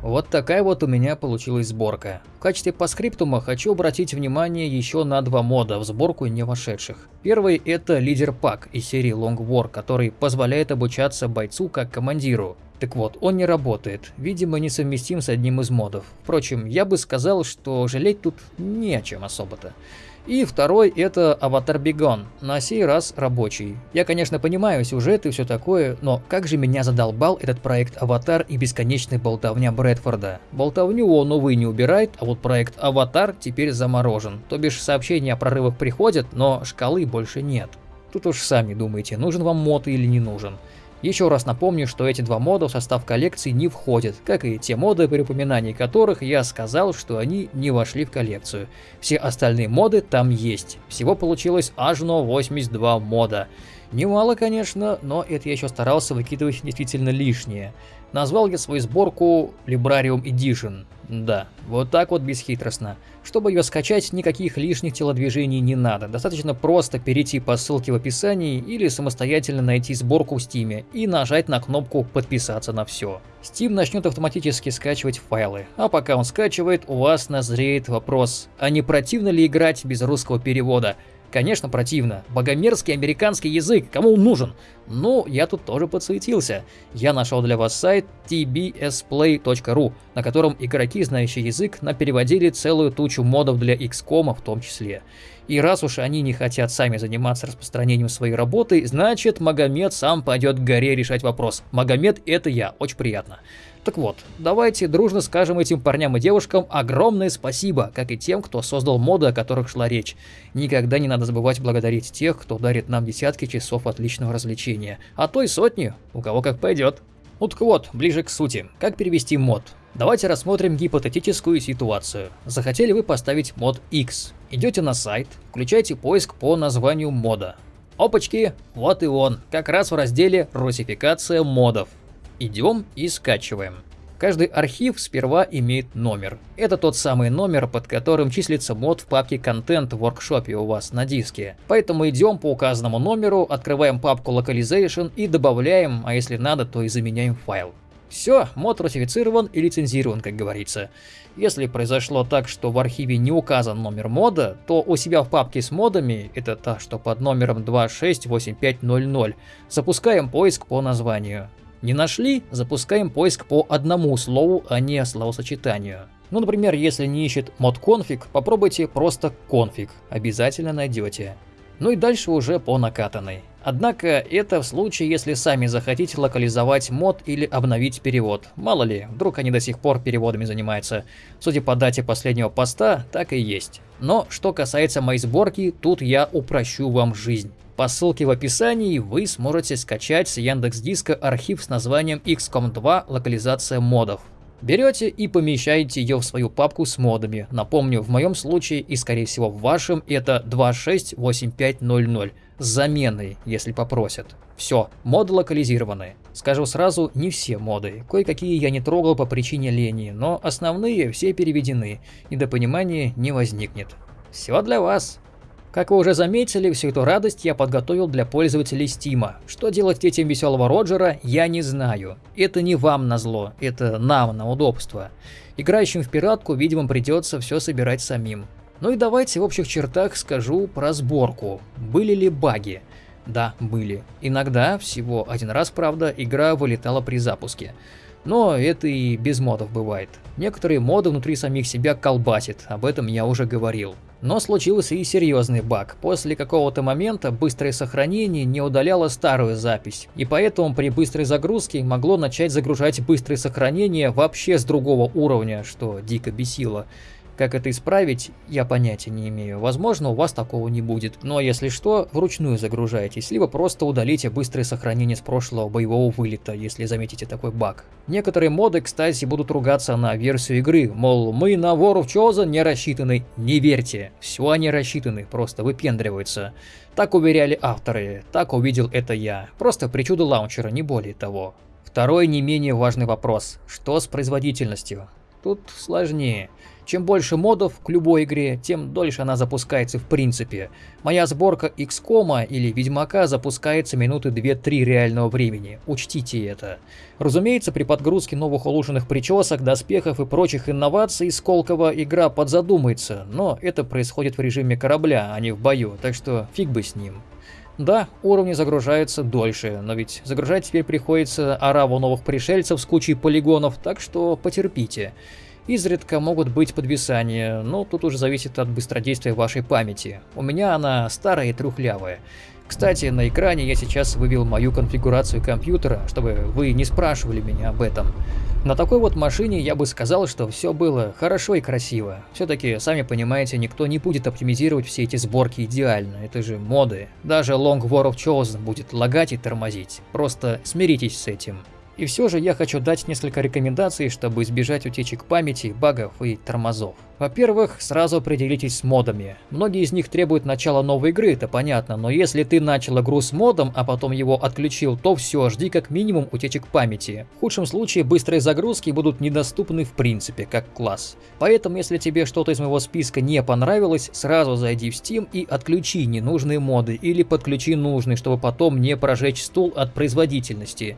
Вот такая вот у меня получилась сборка. В качестве постскриптума хочу обратить внимание еще на два мода, в сборку не вошедших. Первый это Leader Pack из серии Long War, который позволяет обучаться бойцу как командиру. Так вот, он не работает, видимо несовместим с одним из модов. Впрочем, я бы сказал, что жалеть тут не о чем особо-то. И второй это Avatar Be Gone, на сей раз рабочий. Я, конечно, понимаю сюжет и все такое, но как же меня задолбал этот проект Аватар и бесконечная болтовня Брэдфорда. Болтовню он, увы, не убирает, а вот проект Аватар теперь заморожен. То бишь сообщения о прорывах приходят, но шкалы больше нет. Тут уж сами думаете, нужен вам мод или не нужен. Еще раз напомню, что эти два мода в состав коллекции не входят, как и те моды, при упоминании которых я сказал, что они не вошли в коллекцию. Все остальные моды там есть. Всего получилось аж на 82 мода. Немало, конечно, но это я еще старался выкидывать действительно лишнее. Назвал я свою сборку Librarium Edition. Да, вот так вот бесхитростно. Чтобы ее скачать, никаких лишних телодвижений не надо. Достаточно просто перейти по ссылке в описании или самостоятельно найти сборку в Steam и нажать на кнопку «Подписаться на все». Steam начнет автоматически скачивать файлы, а пока он скачивает, у вас назреет вопрос, а не противно ли играть без русского перевода? Конечно, противно. Богомерзкий американский язык, кому он нужен? Ну, я тут тоже подсуетился. Я нашел для вас сайт tbsplay.ru, на котором игроки, знающие язык, переводили целую тучу модов для XCOM в том числе. И раз уж они не хотят сами заниматься распространением своей работы, значит Магомед сам пойдет к горе решать вопрос. Магомед это я, очень приятно. Так вот, давайте дружно скажем этим парням и девушкам огромное спасибо, как и тем, кто создал моды, о которых шла речь. Никогда не надо забывать благодарить тех, кто дарит нам десятки часов отличного развлечения, а то и сотни, у кого как пойдет. Ну так вот, ближе к сути, как перевести мод? Давайте рассмотрим гипотетическую ситуацию. Захотели вы поставить мод X. Идете на сайт, включаете поиск по названию мода. Опачки, вот и он, как раз в разделе «Русификация модов». Идем и скачиваем. Каждый архив сперва имеет номер. Это тот самый номер, под которым числится мод в папке контент в воркшопе у вас на диске. Поэтому идем по указанному номеру, открываем папку localization и добавляем, а если надо, то и заменяем файл. Все, мод ратифицирован и лицензирован, как говорится. Если произошло так, что в архиве не указан номер мода, то у себя в папке с модами, это та, что под номером 268500, запускаем поиск по названию. Не нашли? Запускаем поиск по одному слову, а не словосочетанию. Ну, например, если не ищет мод конфиг, попробуйте просто конфиг, обязательно найдете. Ну и дальше уже по накатанной. Однако это в случае, если сами захотите локализовать мод или обновить перевод. Мало ли, вдруг они до сих пор переводами занимаются. Судя по дате последнего поста, так и есть. Но что касается моей сборки, тут я упрощу вам жизнь. По ссылке в описании вы сможете скачать с Яндекс Диска архив с названием XCOM 2 локализация модов. Берете и помещаете ее в свою папку с модами. Напомню, в моем случае и скорее всего в вашем это 268500 с заменой, если попросят. Все, моды локализированы. Скажу сразу, не все моды. Кое-какие я не трогал по причине лени, но основные все переведены, и до понимания не возникнет. Все для вас. Как вы уже заметили, всю эту радость я подготовил для пользователей Стима. Что делать детям веселого Роджера, я не знаю. Это не вам на зло, это нам на удобство. Играющим в пиратку, видимо, придется все собирать самим. Ну и давайте в общих чертах скажу про сборку. Были ли баги? Да, были. Иногда, всего один раз, правда, игра вылетала при запуске. Но это и без модов бывает. Некоторые моды внутри самих себя колбасит, об этом я уже говорил. Но случился и серьезный баг. После какого-то момента быстрое сохранение не удаляло старую запись, и поэтому при быстрой загрузке могло начать загружать быстрое сохранение вообще с другого уровня, что дико бесило. Как это исправить, я понятия не имею. Возможно, у вас такого не будет. Но если что, вручную загружайтесь, либо просто удалите быстрое сохранение с прошлого боевого вылета, если заметите такой баг. Некоторые моды, кстати, будут ругаться на версию игры, мол, мы на War of Chosen не рассчитаны. Не верьте, все они рассчитаны, просто выпендриваются. Так уверяли авторы, так увидел это я. Просто причуда лаунчера, не более того. Второй не менее важный вопрос. Что с производительностью? Тут сложнее. Чем больше модов к любой игре, тем дольше она запускается в принципе. Моя сборка XCOM или Ведьмака запускается минуты 2-3 реального времени, учтите это. Разумеется, при подгрузке новых улучшенных причесок, доспехов и прочих инноваций Сколково игра подзадумается, но это происходит в режиме корабля, а не в бою, так что фиг бы с ним. Да, уровни загружаются дольше, но ведь загружать теперь приходится ораву новых пришельцев с кучей полигонов, так что потерпите. Изредка могут быть подвисания, но тут уже зависит от быстродействия вашей памяти. У меня она старая и трухлявая. Кстати, на экране я сейчас вывел мою конфигурацию компьютера, чтобы вы не спрашивали меня об этом. На такой вот машине я бы сказал, что все было хорошо и красиво. Все-таки, сами понимаете, никто не будет оптимизировать все эти сборки идеально, это же моды. Даже Long War of Chosen будет лагать и тормозить. Просто смиритесь с этим. И все же я хочу дать несколько рекомендаций, чтобы избежать утечек памяти, багов и тормозов. Во-первых, сразу определитесь с модами. Многие из них требуют начала новой игры, это понятно, но если ты начал игру с модом, а потом его отключил, то все, жди как минимум утечек памяти. В худшем случае быстрые загрузки будут недоступны в принципе, как класс. Поэтому, если тебе что-то из моего списка не понравилось, сразу зайди в Steam и отключи ненужные моды или подключи нужные, чтобы потом не прожечь стул от производительности.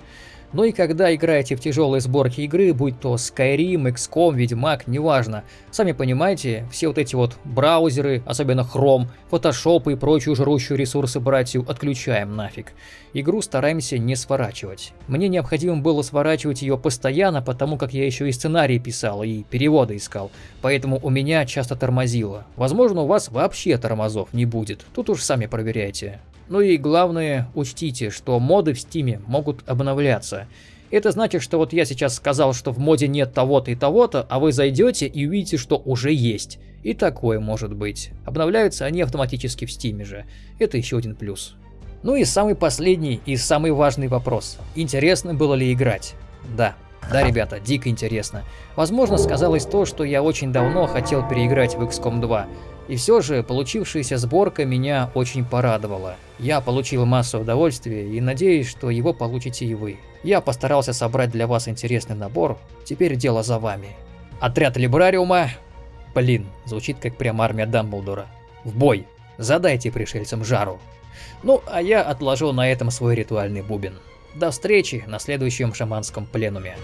Ну и когда играете в тяжелые сборки игры, будь то Skyrim, XCOM, Ведьмак, неважно, сами понимаете, все вот эти вот браузеры, особенно Chrome, Photoshop и прочую жрущую ресурсы братью отключаем нафиг. Игру стараемся не сворачивать. Мне необходимо было сворачивать ее постоянно, потому как я еще и сценарий писал, и переводы искал, поэтому у меня часто тормозило. Возможно, у вас вообще тормозов не будет, тут уж сами проверяйте. Ну и главное, учтите, что моды в Steam е могут обновляться. Это значит, что вот я сейчас сказал, что в моде нет того-то и того-то, а вы зайдете и увидите, что уже есть. И такое может быть. Обновляются они автоматически в Steam е же. Это еще один плюс. Ну и самый последний и самый важный вопрос. Интересно было ли играть? Да. Да, ребята, дико интересно. Возможно, сказалось то, что я очень давно хотел переиграть в XCOM 2. И все же получившаяся сборка меня очень порадовала. Я получил массу удовольствия и надеюсь, что его получите и вы. Я постарался собрать для вас интересный набор, теперь дело за вами. Отряд Либрариума... Блин, звучит как прям армия Дамблдора. В бой! Задайте пришельцам жару. Ну, а я отложу на этом свой ритуальный бубен. До встречи на следующем шаманском пленуме.